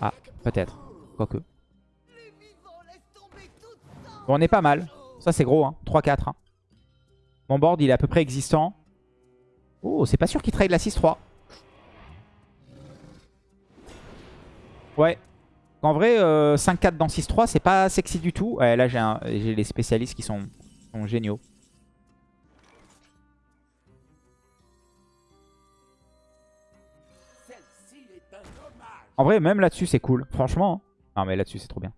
Ah, peut-être. Quoique. Bon, on est pas mal. Ça, c'est gros, hein. 3-4. hein. Mon board, il est à peu près existant. Oh, c'est pas sûr qu'il trade la 6-3. Ouais. En vrai, euh, 5-4 dans 6-3, c'est pas sexy du tout. Ouais, là, j'ai les spécialistes qui sont géniaux. En vrai, même là-dessus, c'est cool. Franchement. hein. Non, mais là-dessus, c'est trop bien.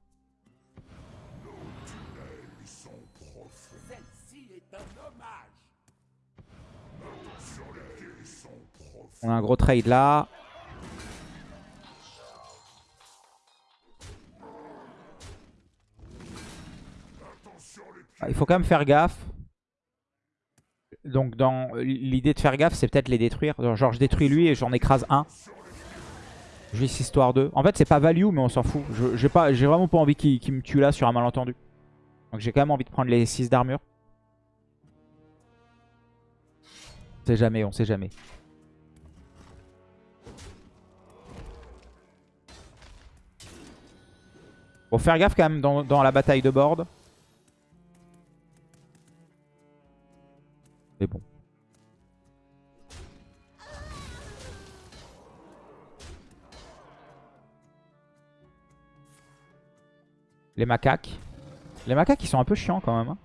On a un gros trade là. Ah, Il faut quand même faire gaffe. Donc dans l'idée de faire gaffe, c'est peut-être les détruire. Genre, genre, je détruis lui et j'en écrase un. Juste histoire de... En fait c'est pas value mais on s'en fout. J'ai vraiment pas envie qu'il me tue là sur un malentendu. Donc j'ai quand même envie de prendre les 6 d'armure. On sait jamais, on sait jamais. Faut faire gaffe quand même dans, dans la bataille de board. Mais bon. Les macaques. Les macaques, ils sont un peu chiants quand même. hein.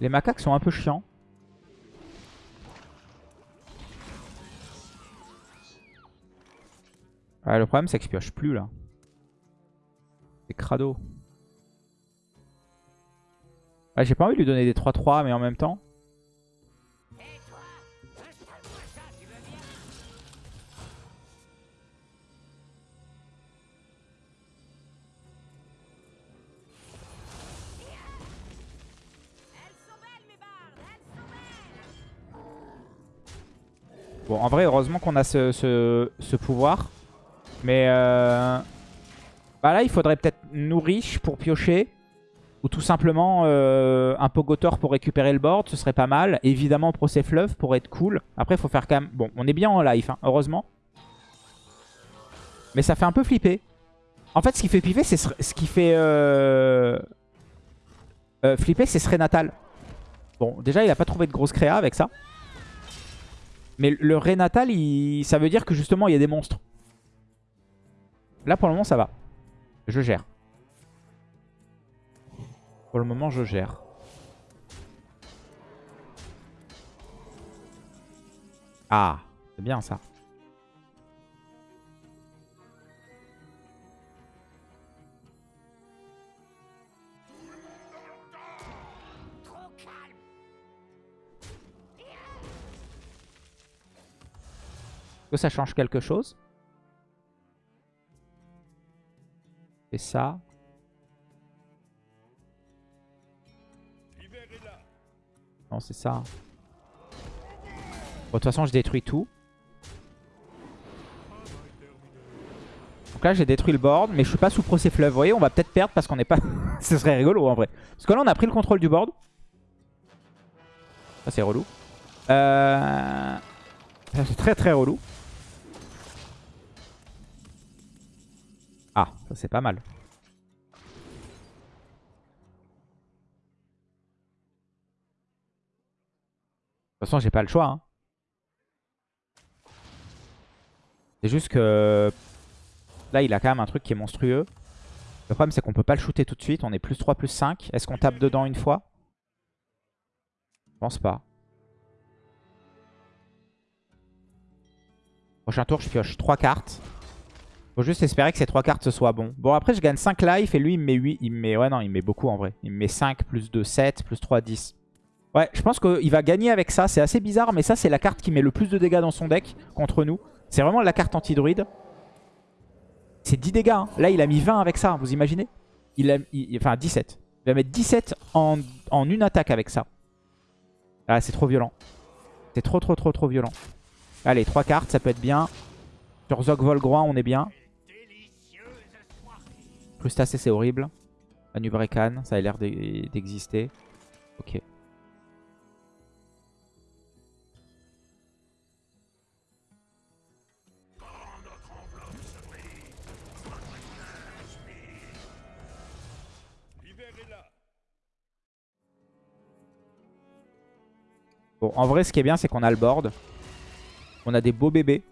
Les macaques sont un peu chiants. Ouais, le problème, c'est que je pioche plus là. C'est crado. Ouais, J'ai pas envie de lui donner des 3-3, mais en même temps. Bon, en vrai, heureusement qu'on a ce, pouvoir. Mais euh, bah là, il faudrait peut-être nourriche pour piocher. Ou tout simplement euh, un Pogotor pour récupérer le board, ce serait pas mal. Évidemment, Procès Fleuve pour être cool. Après, il faut faire quand même... Bon, on est bien en life, hein, heureusement. Mais ça fait un peu flipper. En fait, ce qui fait flipper, c'est ce qui fait euh, euh, flipper, c'est ce Natal. Bon, déjà, il a pas trouvé de grosse créa avec ça. Mais le Renatal, il... ça veut dire que justement, il y a des monstres. Là, pour le moment, ça va. Je gère. Pour le moment, je gère. Ah, c'est bien ça. Est-ce que ça change quelque chose Et ça. Non, c'est ça. Bon, de toute façon, je détruis tout. Donc là, j'ai détruit le board, mais je suis pas sous procès fleuve. Vous voyez, on va peut-être perdre parce qu'on n'est pas... [LAUGHS] Ce serait rigolo, en vrai. Parce que là, on a pris le contrôle du board. Ça, c'est relou. Euh... C'est très, très relou. Ah, ça, c'est pas mal. De toute façon, j'ai pas le choix. hein. C'est juste que là, il a quand même un truc qui est monstrueux. Le problème, c'est qu'on peut pas le shooter tout de suite. On est plus 3, plus 5. Est-ce qu'on tape dedans une fois? Je pense pas. Prochain tour, je pioche 3 cartes. Faut juste espérer que ces 3 cartes soient bon. Bon, après, je gagne 5 life et lui, il me met 8. Il me met... Ouais, non, il me met beaucoup en vrai. Il me met 5, plus 2, 7, plus 3, 10. Ouais, je pense qu'il va gagner avec ça. C'est assez bizarre, mais ça, c'est la carte qui met le plus de dégâts dans son deck contre nous. C'est vraiment la carte anti-druide. C'est 10 dégâts. hein. Là, il a mis 20 avec ça, vous imaginez? Il- Enfin, 17. Il va mettre 17 en, en une attaque avec ça. Ah, c'est trop violent. C'est trop, trop, trop, trop violent. Allez, 3 cartes, ça peut être bien. Sur Zog Volgroin, on est bien crustacé, c'est horrible. Anubrekan, ça a l'air d'exister. Ok. Bon, en vrai, ce qui est bien, c'est qu'on a le board. On a des beaux bébés.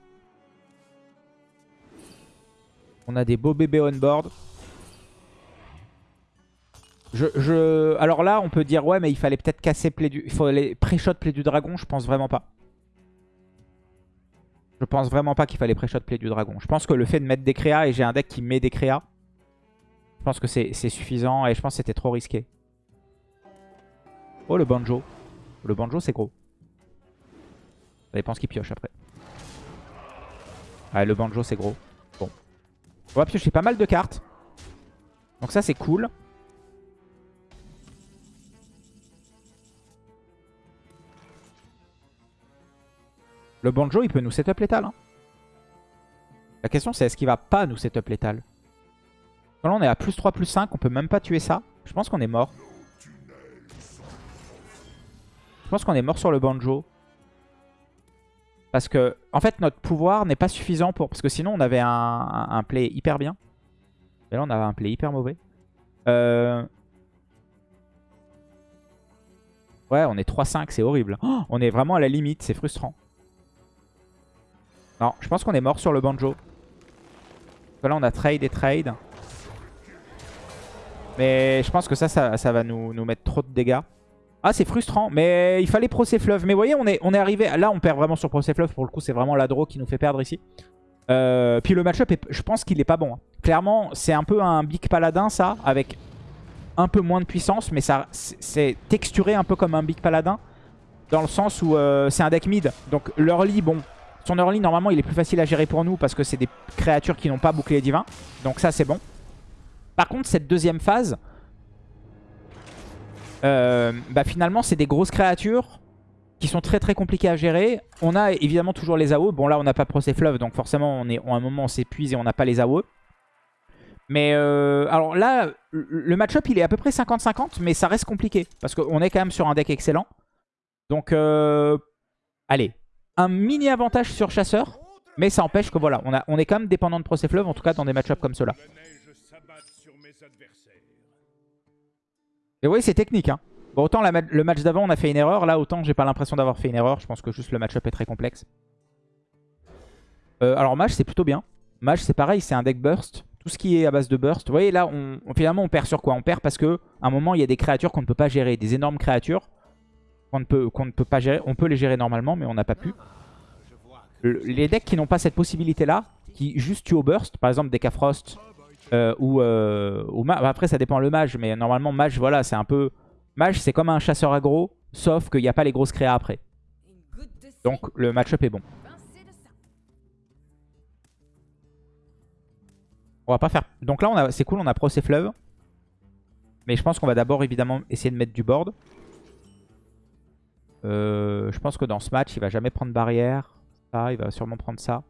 On a des beaux bébés on board. Je. Alors là, on peut dire, ouais, mais il fallait peut-être casser play du... Il fallait pré-shot play du dragon. Je pense vraiment pas. Je pense vraiment pas qu'il fallait pré-shot play du dragon. Je pense que le fait de mettre des créas, et j'ai un deck qui met des créas, je pense que c'est suffisant et je pense que c'était trop risqué. Oh, le banjo. Le banjo, c'est gros. Ça dépend ce qu'il pioche après. Ouais, le banjo, c'est gros. Bon. On va piocher pas mal de cartes. Donc ça, c'est cool. Le banjo, il peut nous setup létal. La question, c'est est-ce qu'il va pas nous setup létal Là, on est à plus 3, plus 5. On peut même pas tuer ça. Je pense qu'on est mort. Je pense qu'on est mort sur le banjo. Parce que, en fait, notre pouvoir n'est pas suffisant pour... Parce que sinon, on avait un, play hyper bien. Et là, on avait un play hyper mauvais. Euh... Ouais, on est 3-5, c'est horrible. Oh, on est vraiment à la limite, c'est frustrant. Non, je pense qu'on est mort sur le banjo. Là, on a trade et trade. Mais je pense que ça, ça, va nous, mettre trop de dégâts. Ah, c'est frustrant. Mais il fallait Procès Fleuve. Mais vous voyez, on est, on est arrivé... Là, on perd vraiment sur Procès Fleuve. Pour le coup, c'est vraiment l'adro qui nous fait perdre ici. Euh, puis le match-up, je pense qu'il est pas bon. Hein. Clairement, c'est un peu un Big Paladin, ça. Avec un peu moins de puissance. Mais c'est texturé un peu comme un Big Paladin. Dans le sens où euh, c'est un deck mid. Donc l'early, bon, son early, normalement, il est plus facile à gérer pour nous parce que c'est des créatures qui n'ont pas bouclier divin. Donc ça, c'est bon. Par contre, cette deuxième phase, euh, bah finalement, c'est des grosses créatures qui sont très très compliquées à gérer. On a évidemment toujours les AOE. Bon, là, on n'a pas Procès Fleuve, donc forcément, on est, un moment, on s'épuise et on n'a pas les AOE. Mais euh, alors là, le match-up, il est à peu près 50-50, mais ça reste compliqué. Parce qu'on est quand même sur un deck excellent. Donc, euh, allez, un mini avantage sur chasseur. Mais ça empêche que voilà, on, est quand même dépendant de Procès Fleuve, en tout cas dans des match-ups comme cela. Et oui, c'est technique. Hein. Bon, autant le match d'avant, on a fait une erreur. Là, autant j'ai pas l'impression d'avoir fait une erreur. Je pense que juste le match-up est très complexe. Euh, alors, Mage, c'est plutôt bien. Mage, c'est pareil, c'est un deck burst. Tout ce qui est à base de burst. Vous voyez, là, on, finalement, on perd sur quoi? On perd parce que à un moment, il y a des créatures qu'on ne peut pas gérer. Des énormes créatures pas gérer. On peut les gérer normalement, mais on n'a pas pu. les decks qui n'ont pas cette possibilité-là, qui juste tuent au burst, par exemple des Frost euh, ou, euh, après ça dépend le mage, mais normalement mage, voilà, c'est un peu... Mage, c'est comme un chasseur aggro, sauf qu'il n'y a pas les grosses créas après. Donc le match-up est bon. On va pas faire... Donc là, c'est cool, on a Procès Fleuve. Mais je pense qu'on va d'abord évidemment essayer de mettre du board. Euh, je pense que dans ce match, il va jamais prendre barrière. Ça, il va sûrement prendre ça.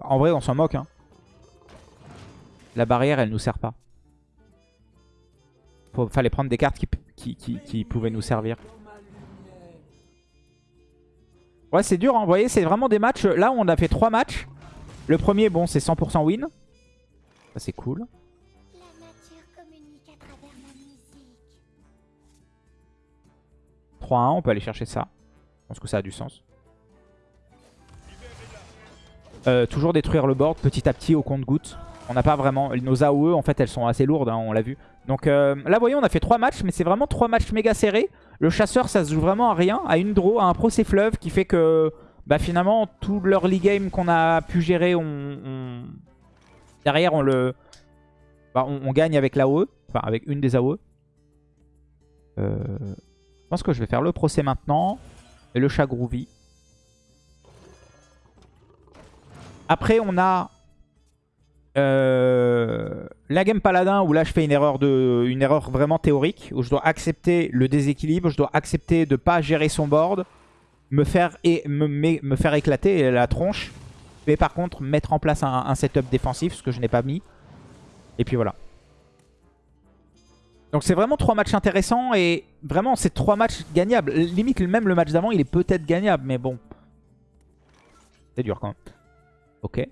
En vrai, on s'en moque. Hein. La barrière, elle nous sert pas. Fallait prendre des cartes qui, qui, pouvaient nous servir. Ouais, c'est dur. Hein. Vous voyez, c'est vraiment des matchs. Là, on a fait trois matchs. Le premier, bon, c'est 100% win. Ça, c'est cool. 3-1, on peut aller chercher ça. Je pense que ça a du sens. Euh, toujours détruire le board petit à petit au compte-goutte. On n'a pas vraiment... Nos AOE, en fait, elles sont assez lourdes, hein, on l'a vu. Donc euh, là, vous voyez, on a fait 3 matchs, mais c'est vraiment 3 matchs méga serrés. Le chasseur, ça se joue vraiment à rien, à une draw, à un procès fleuve qui fait que bah, finalement, tout l'early game qu'on a pu gérer, on, derrière, on le... Bah, on, gagne avec l'AOE, enfin avec une des AOE. Euh... Je pense que je vais faire le procès maintenant. Et le chat groovy. Après, on a euh, la game paladin où là je fais une erreur, de, une erreur vraiment théorique. Où je dois accepter le déséquilibre. Je dois accepter de ne pas gérer son board. Me faire, et, me, me, faire éclater la tronche. Mais par contre, mettre en place un, un setup défensif, ce que je n'ai pas mis. Et puis voilà. Donc c'est vraiment trois matchs intéressants et vraiment c'est trois matchs gagnables. Limite même le match d'avant il est peut-être gagnable mais bon. C'est dur quand même. Ok.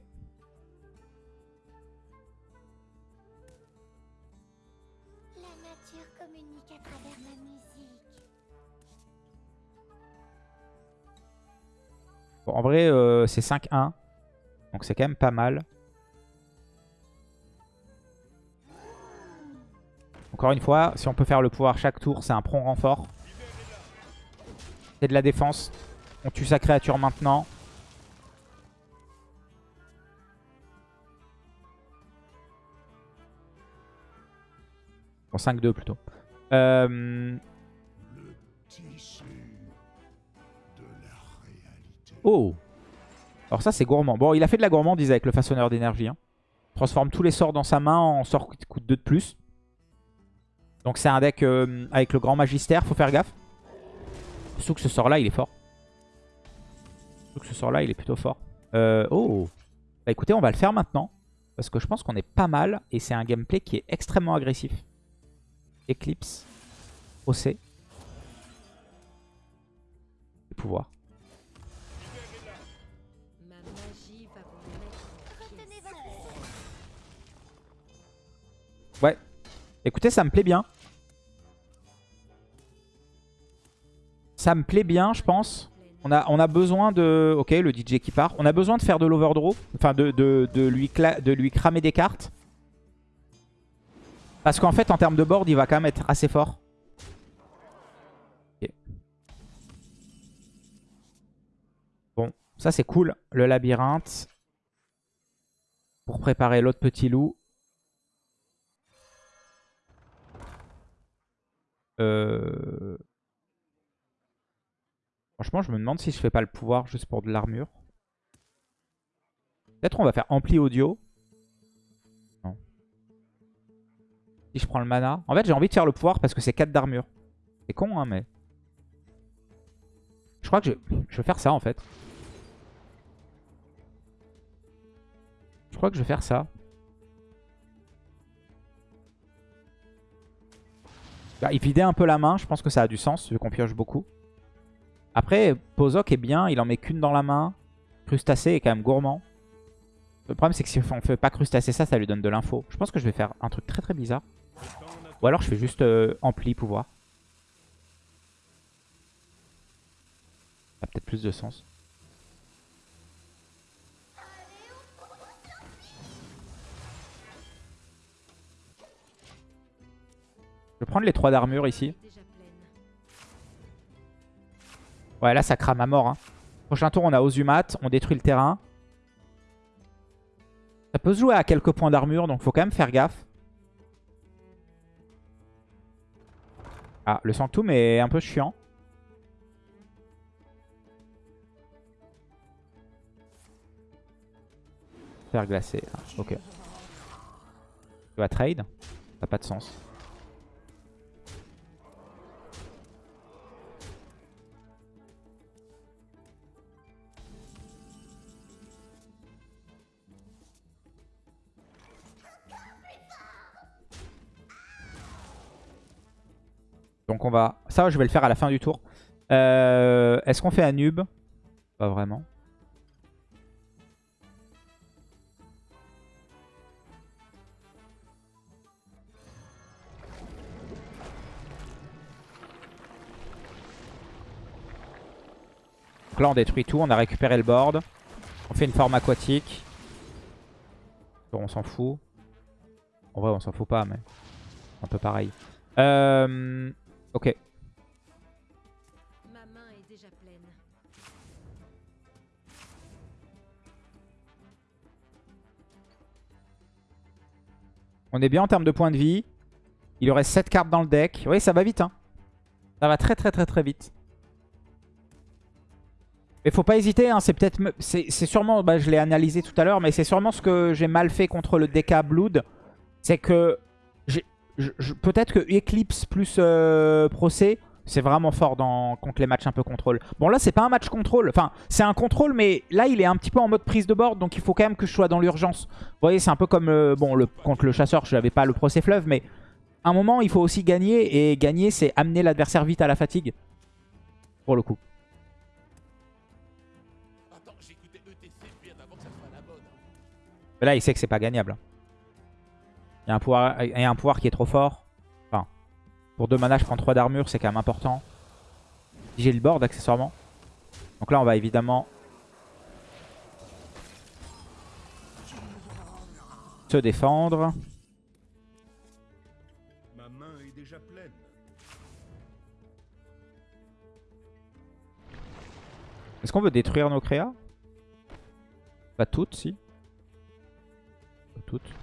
Bon, en vrai, euh, c'est 5-1. Donc c'est quand même pas mal. Encore une fois, si on peut faire le pouvoir chaque tour, c'est un prompt renfort. C'est de la défense. On tue sa créature maintenant. Bon, 5-2 plutôt. Euh... Oh Alors ça c'est gourmand. Bon il a fait de la gourmandise avec le façonneur d'énergie. Hein. Transforme tous les sorts dans sa main en sorts qui coûtent 2 de plus. Donc c'est un deck euh, avec le grand magistère, faut faire gaffe. Surtout que ce sort là il est fort. Surtout que ce sort là il est plutôt fort. Euh, oh Bah écoutez on va le faire maintenant. Parce que je pense qu'on est pas mal. Et c'est un gameplay qui est extrêmement agressif. Eclipse. OC. Et pouvoir. Ouais. Écoutez, ça me plaît bien. Ça me plaît bien, je pense. On a, besoin de... Ok, le DJ qui part. On a besoin de faire de l'overdraw. Enfin, de, de, lui de lui cramer des cartes. Parce qu'en fait, en termes de board, il va quand même être assez fort. Bon, ça c'est cool. Le labyrinthe. Pour préparer l'autre petit loup. Euh, franchement, je me demande si je fais pas le pouvoir juste pour de l'armure. Peut-être on va faire ampli audio. Non. Si je prends le mana. En fait, j'ai envie de faire le pouvoir parce que c'est 4 d'armure. C'est con, hein, mais... Je crois que je... vais faire ça, en fait. Je crois que je vais faire ça. Bah, il vidait un peu la main, je pense que ça a du sens vu qu'on pioche beaucoup. Après, Pozok est bien, il en met qu'une dans la main. Crustacé est quand même gourmand. Le problème c'est que si on fait pas crustacé ça, ça lui donne de l'info. Je pense que je vais faire un truc très très bizarre. Ou alors je fais juste euh, ampli pouvoir. Ça a peut-être plus de sens. Je vais prendre les 3 d'armure ici. Ouais, là, ça crame à mort. Hein. Prochain tour, on a Ozumat. On détruit le terrain. Ça peut se jouer à quelques points d'armure, donc faut quand même faire gaffe. Ah, le Sanctum est un peu chiant. Faire glacer. Ah, ok. Tu vas trade. Ça n'a pas de sens. Donc on va... Ça, je vais le faire à la fin du tour. Euh, est-ce qu'on fait un nub Pas vraiment. Donc là, on détruit tout. On a récupéré le board. On fait une forme aquatique. on s'en fout. En vrai, on s'en fout pas, mais un peu pareil. Euh... Ok. Ma main est déjà pleine. On est bien en termes de points de vie. Il aurait 7 cartes dans le deck. Oui, ça va vite. Hein. Ça va très très très très vite. Mais faut pas hésiter, hein, c'est peut-être... C'est sûrement, bah, je l'ai analysé tout à l'heure, mais c'est sûrement ce que j'ai mal fait contre le DK Blood. C'est que peut-être que Eclipse plus euh, Procès, c'est vraiment fort dans, contre les matchs un peu contrôle. Bon là c'est pas un match contrôle, enfin c'est un contrôle mais là il est un petit peu en mode prise de board donc il faut quand même que je sois dans l'urgence. Vous voyez c'est un peu comme euh, bon le, contre le chasseur je n'avais pas le procès fleuve mais à un moment il faut aussi gagner et gagner c'est amener l'adversaire vite à la fatigue pour le coup. Mais là il sait que c'est pas gagnable. Il y, a un pouvoir, un pouvoir qui est trop fort. Enfin, pour 2 mana, je prends 3 d'armure, c'est quand même important. J'ai le board accessoirement. Donc là, on va évidemment se défendre. est-ce qu'on veut détruire nos créas? Pas toutes, si. Pas toutes.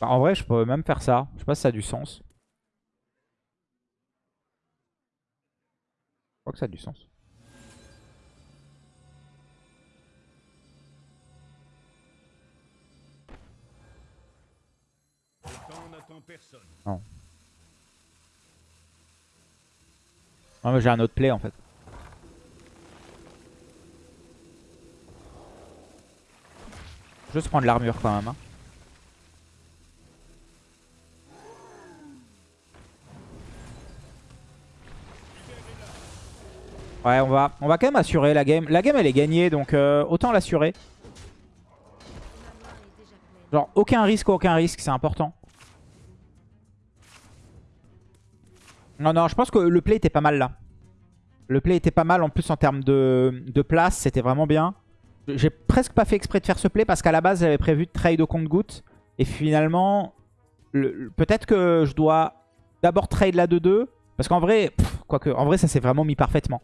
En vrai, je pourrais même faire ça. Je sais pas si ça a du sens. Je crois que ça a du sens. Personne. Non, mais j'ai un autre play en fait. Juste prendre l'armure quand même. hein. Ouais, on va, on va quand même assurer la game. La game elle est gagnée donc euh, autant l'assurer. Genre aucun risque, aucun risque, c'est important. Non, non, je pense que le play était pas mal là. Le play était pas mal en plus en termes de, de place, c'était vraiment bien. J'ai presque pas fait exprès de faire ce play parce qu'à la base j'avais prévu de trade au compte-goutte. Et finalement, le- le- peut-être que je dois d'abord trade la 2-2. Parce qu'en vrai, pff, quoique, en vrai ça s'est vraiment mis parfaitement.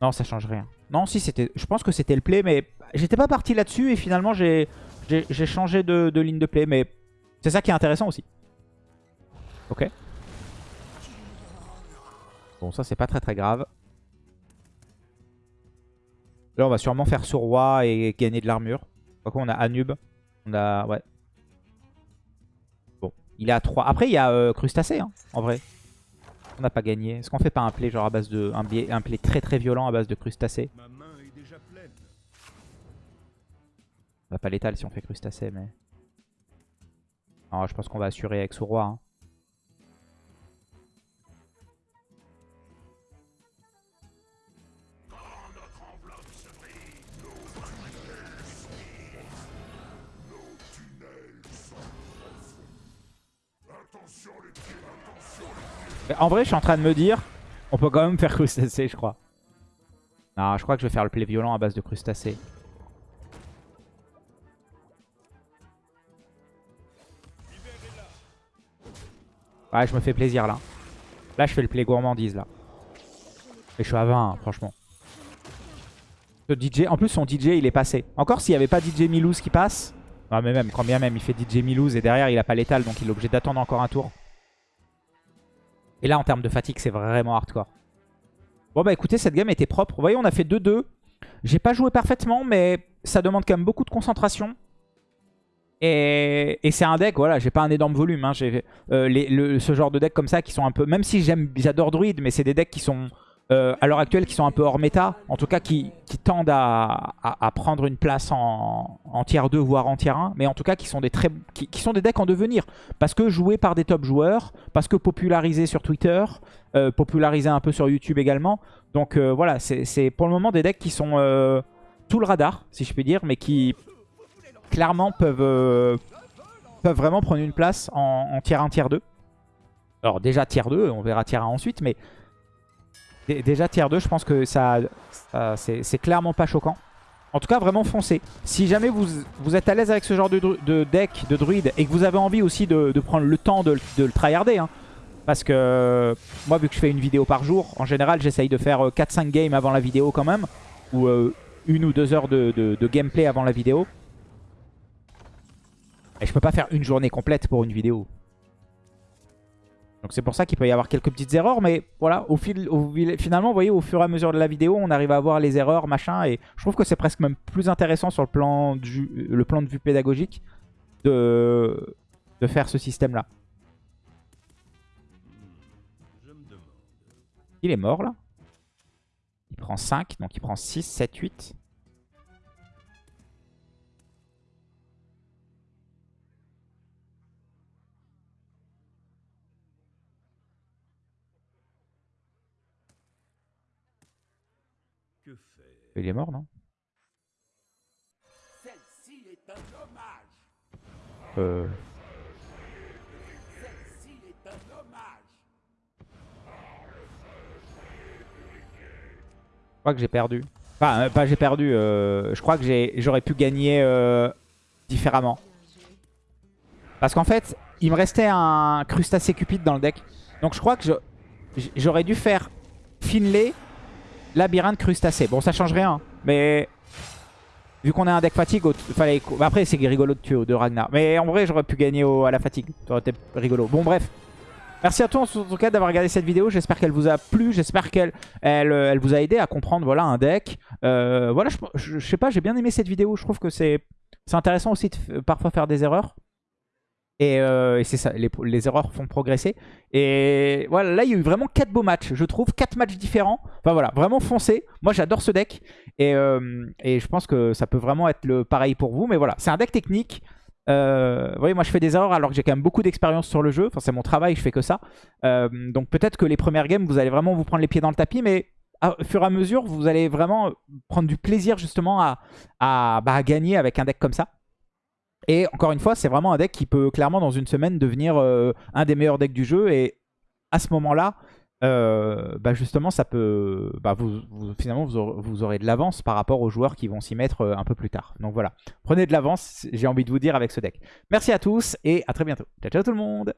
Non, ça change rien. Non, si, c'était, je pense que c'était le play, mais j'étais pas parti là-dessus et finalement j'ai changé de, ligne de play. Mais c'est ça qui est intéressant aussi. Ok. Bon, ça c'est pas très très grave. Là, on va sûrement faire sur roi et gagner de l'armure. Quoi qu'on a Anub. On a... Ouais. Bon, il est à 3. Après, il y a euh, Crustacé, hein, en vrai. On n'a pas gagné. Est-ce qu'on fait pas un play genre à base de... Un, biais- un play très très violent à base de Crustacé Ma main est déjà pleine. On va pas l'étal si on fait Crustacé, mais... Non, je pense qu'on va assurer avec roi. Hein. En vrai, je suis en train de me dire, on peut quand même faire crustacé, je crois. Non, je crois que je vais faire le play violent à base de crustacé. Ouais, je me fais plaisir là. Là, je fais le play gourmandise là. Et je suis à 20, hein, franchement. Le DJ, en plus, son DJ, il est passé. Encore s'il n'y avait pas DJ Milouz qui passe. Non, mais même, quand bien même, il fait DJ Milouz et derrière, il a pas l'étal, donc il est obligé d'attendre encore un tour. Et là, en termes de fatigue, c'est vraiment hardcore. Bon, bah écoutez, cette game était propre. Vous voyez, on a fait 2-2. J'ai pas joué parfaitement, mais ça demande quand même beaucoup de concentration. Et, c'est un deck, voilà, j'ai pas un énorme volume. hein. Euh, ce genre de deck comme ça qui sont un peu... Même si j'aime, j'adore Druid, mais c'est des decks qui sont, euh, à l'heure actuelle, qui sont un peu hors méta. En tout cas, qui, tendent à, prendre une place en, tier 2, voire en tier 1. Mais en tout cas, qui sont des, très, qui, sont des decks en devenir. Parce que joués par des top joueurs, parce que popularisés sur Twitter, euh, popularisés un peu sur YouTube également. Donc euh, voilà, c'est pour le moment des decks qui sont sous le radar, si je puis dire, mais qui clairement peuvent, peuvent vraiment prendre une place en, en tier 1, tier 2. Alors déjà tier 2, on verra tier 1 ensuite, mais déjà tier 2, je pense que ça, ça- c'est clairement pas choquant. En tout cas, vraiment foncez. Si jamais vous, êtes à l'aise avec ce genre de, deck, de druide, et que vous avez envie aussi de, prendre le temps de, le tryharder, hein, parce que euh, moi, vu que je fais une vidéo par jour, en général, j'essaye de faire euh, 4-5 games avant la vidéo quand même. Ou euh, une ou deux heures de gameplay avant la vidéo. Et je peux pas faire une journée complète pour une vidéo. Donc c'est pour ça qu'il peut y avoir quelques petites erreurs. Mais voilà, au fil, finalement, vous voyez, au fur et à mesure de la vidéo, on arrive à voir les erreurs, machin. Et je trouve que c'est presque même plus intéressant sur le plan, de vue pédagogique de, de faire ce système-là. Il est mort là. Il prend 5, donc il prend 6, 7, 8. Que faire Il est mort, non? Celle-ci est un hommage. euh... Celle-ci est un hommage. Je crois que j'ai perdu. Enfin, euh, pas j'ai perdu. euh, je crois que j'aurais pu gagner euh, différemment. Parce qu'en fait, il me restait un crustacé cupide dans le deck. Donc je crois que j'aurais dû faire Finlay, labyrinthe, crustacé. Bon, ça change rien. Mais vu qu'on a un deck fatigue, fallait... bah, après c'est rigolo de tuer deux Ragnar. Mais en vrai, j'aurais pu gagner au- à la fatigue. Ça aurait été rigolo. Bon, bref. Merci à tous en tout cas d'avoir regardé cette vidéo. J'espère qu'elle vous a plu. J'espère qu'elle elle, euh, vous a aidé à comprendre voilà, un deck. Euh, voilà, je, je- je sais pas, j'ai bien aimé cette vidéo. Je trouve que c'est intéressant aussi de parfois faire des erreurs. Et, euh, et c'est ça, les, erreurs font progresser. Et voilà, là il y a eu vraiment 4 beaux matchs, je trouve. 4 matchs différents. Enfin voilà, vraiment foncé. Moi j'adore ce deck. Et, euh, et je pense que ça peut vraiment être le pareil pour vous. Mais voilà, c'est un deck technique. Euh, vous voyez, moi je fais des erreurs alors que j'ai quand même beaucoup d'expérience sur le jeu. Enfin, c'est mon travail, je fais que ça. Donc peut-être que les premières games, vous allez vraiment vous prendre les pieds dans le tapis, mais au fur et à mesure, vous allez vraiment prendre du plaisir justement à, à, bah, à gagner avec un deck comme ça. Et encore une fois, c'est vraiment un deck qui peut clairement dans une semaine devenir euh, un des meilleurs decks du jeu. Et à ce moment-là, euh, bah justement, ça peut, bah vous, finalement, vous aurez, vous aurez de l'avance par rapport aux joueurs qui vont s'y mettre euh, un peu plus tard. Donc voilà, prenez de l'avance, j'ai envie de vous dire avec ce deck. Merci à tous et à très bientôt. Ciao, ciao tout le monde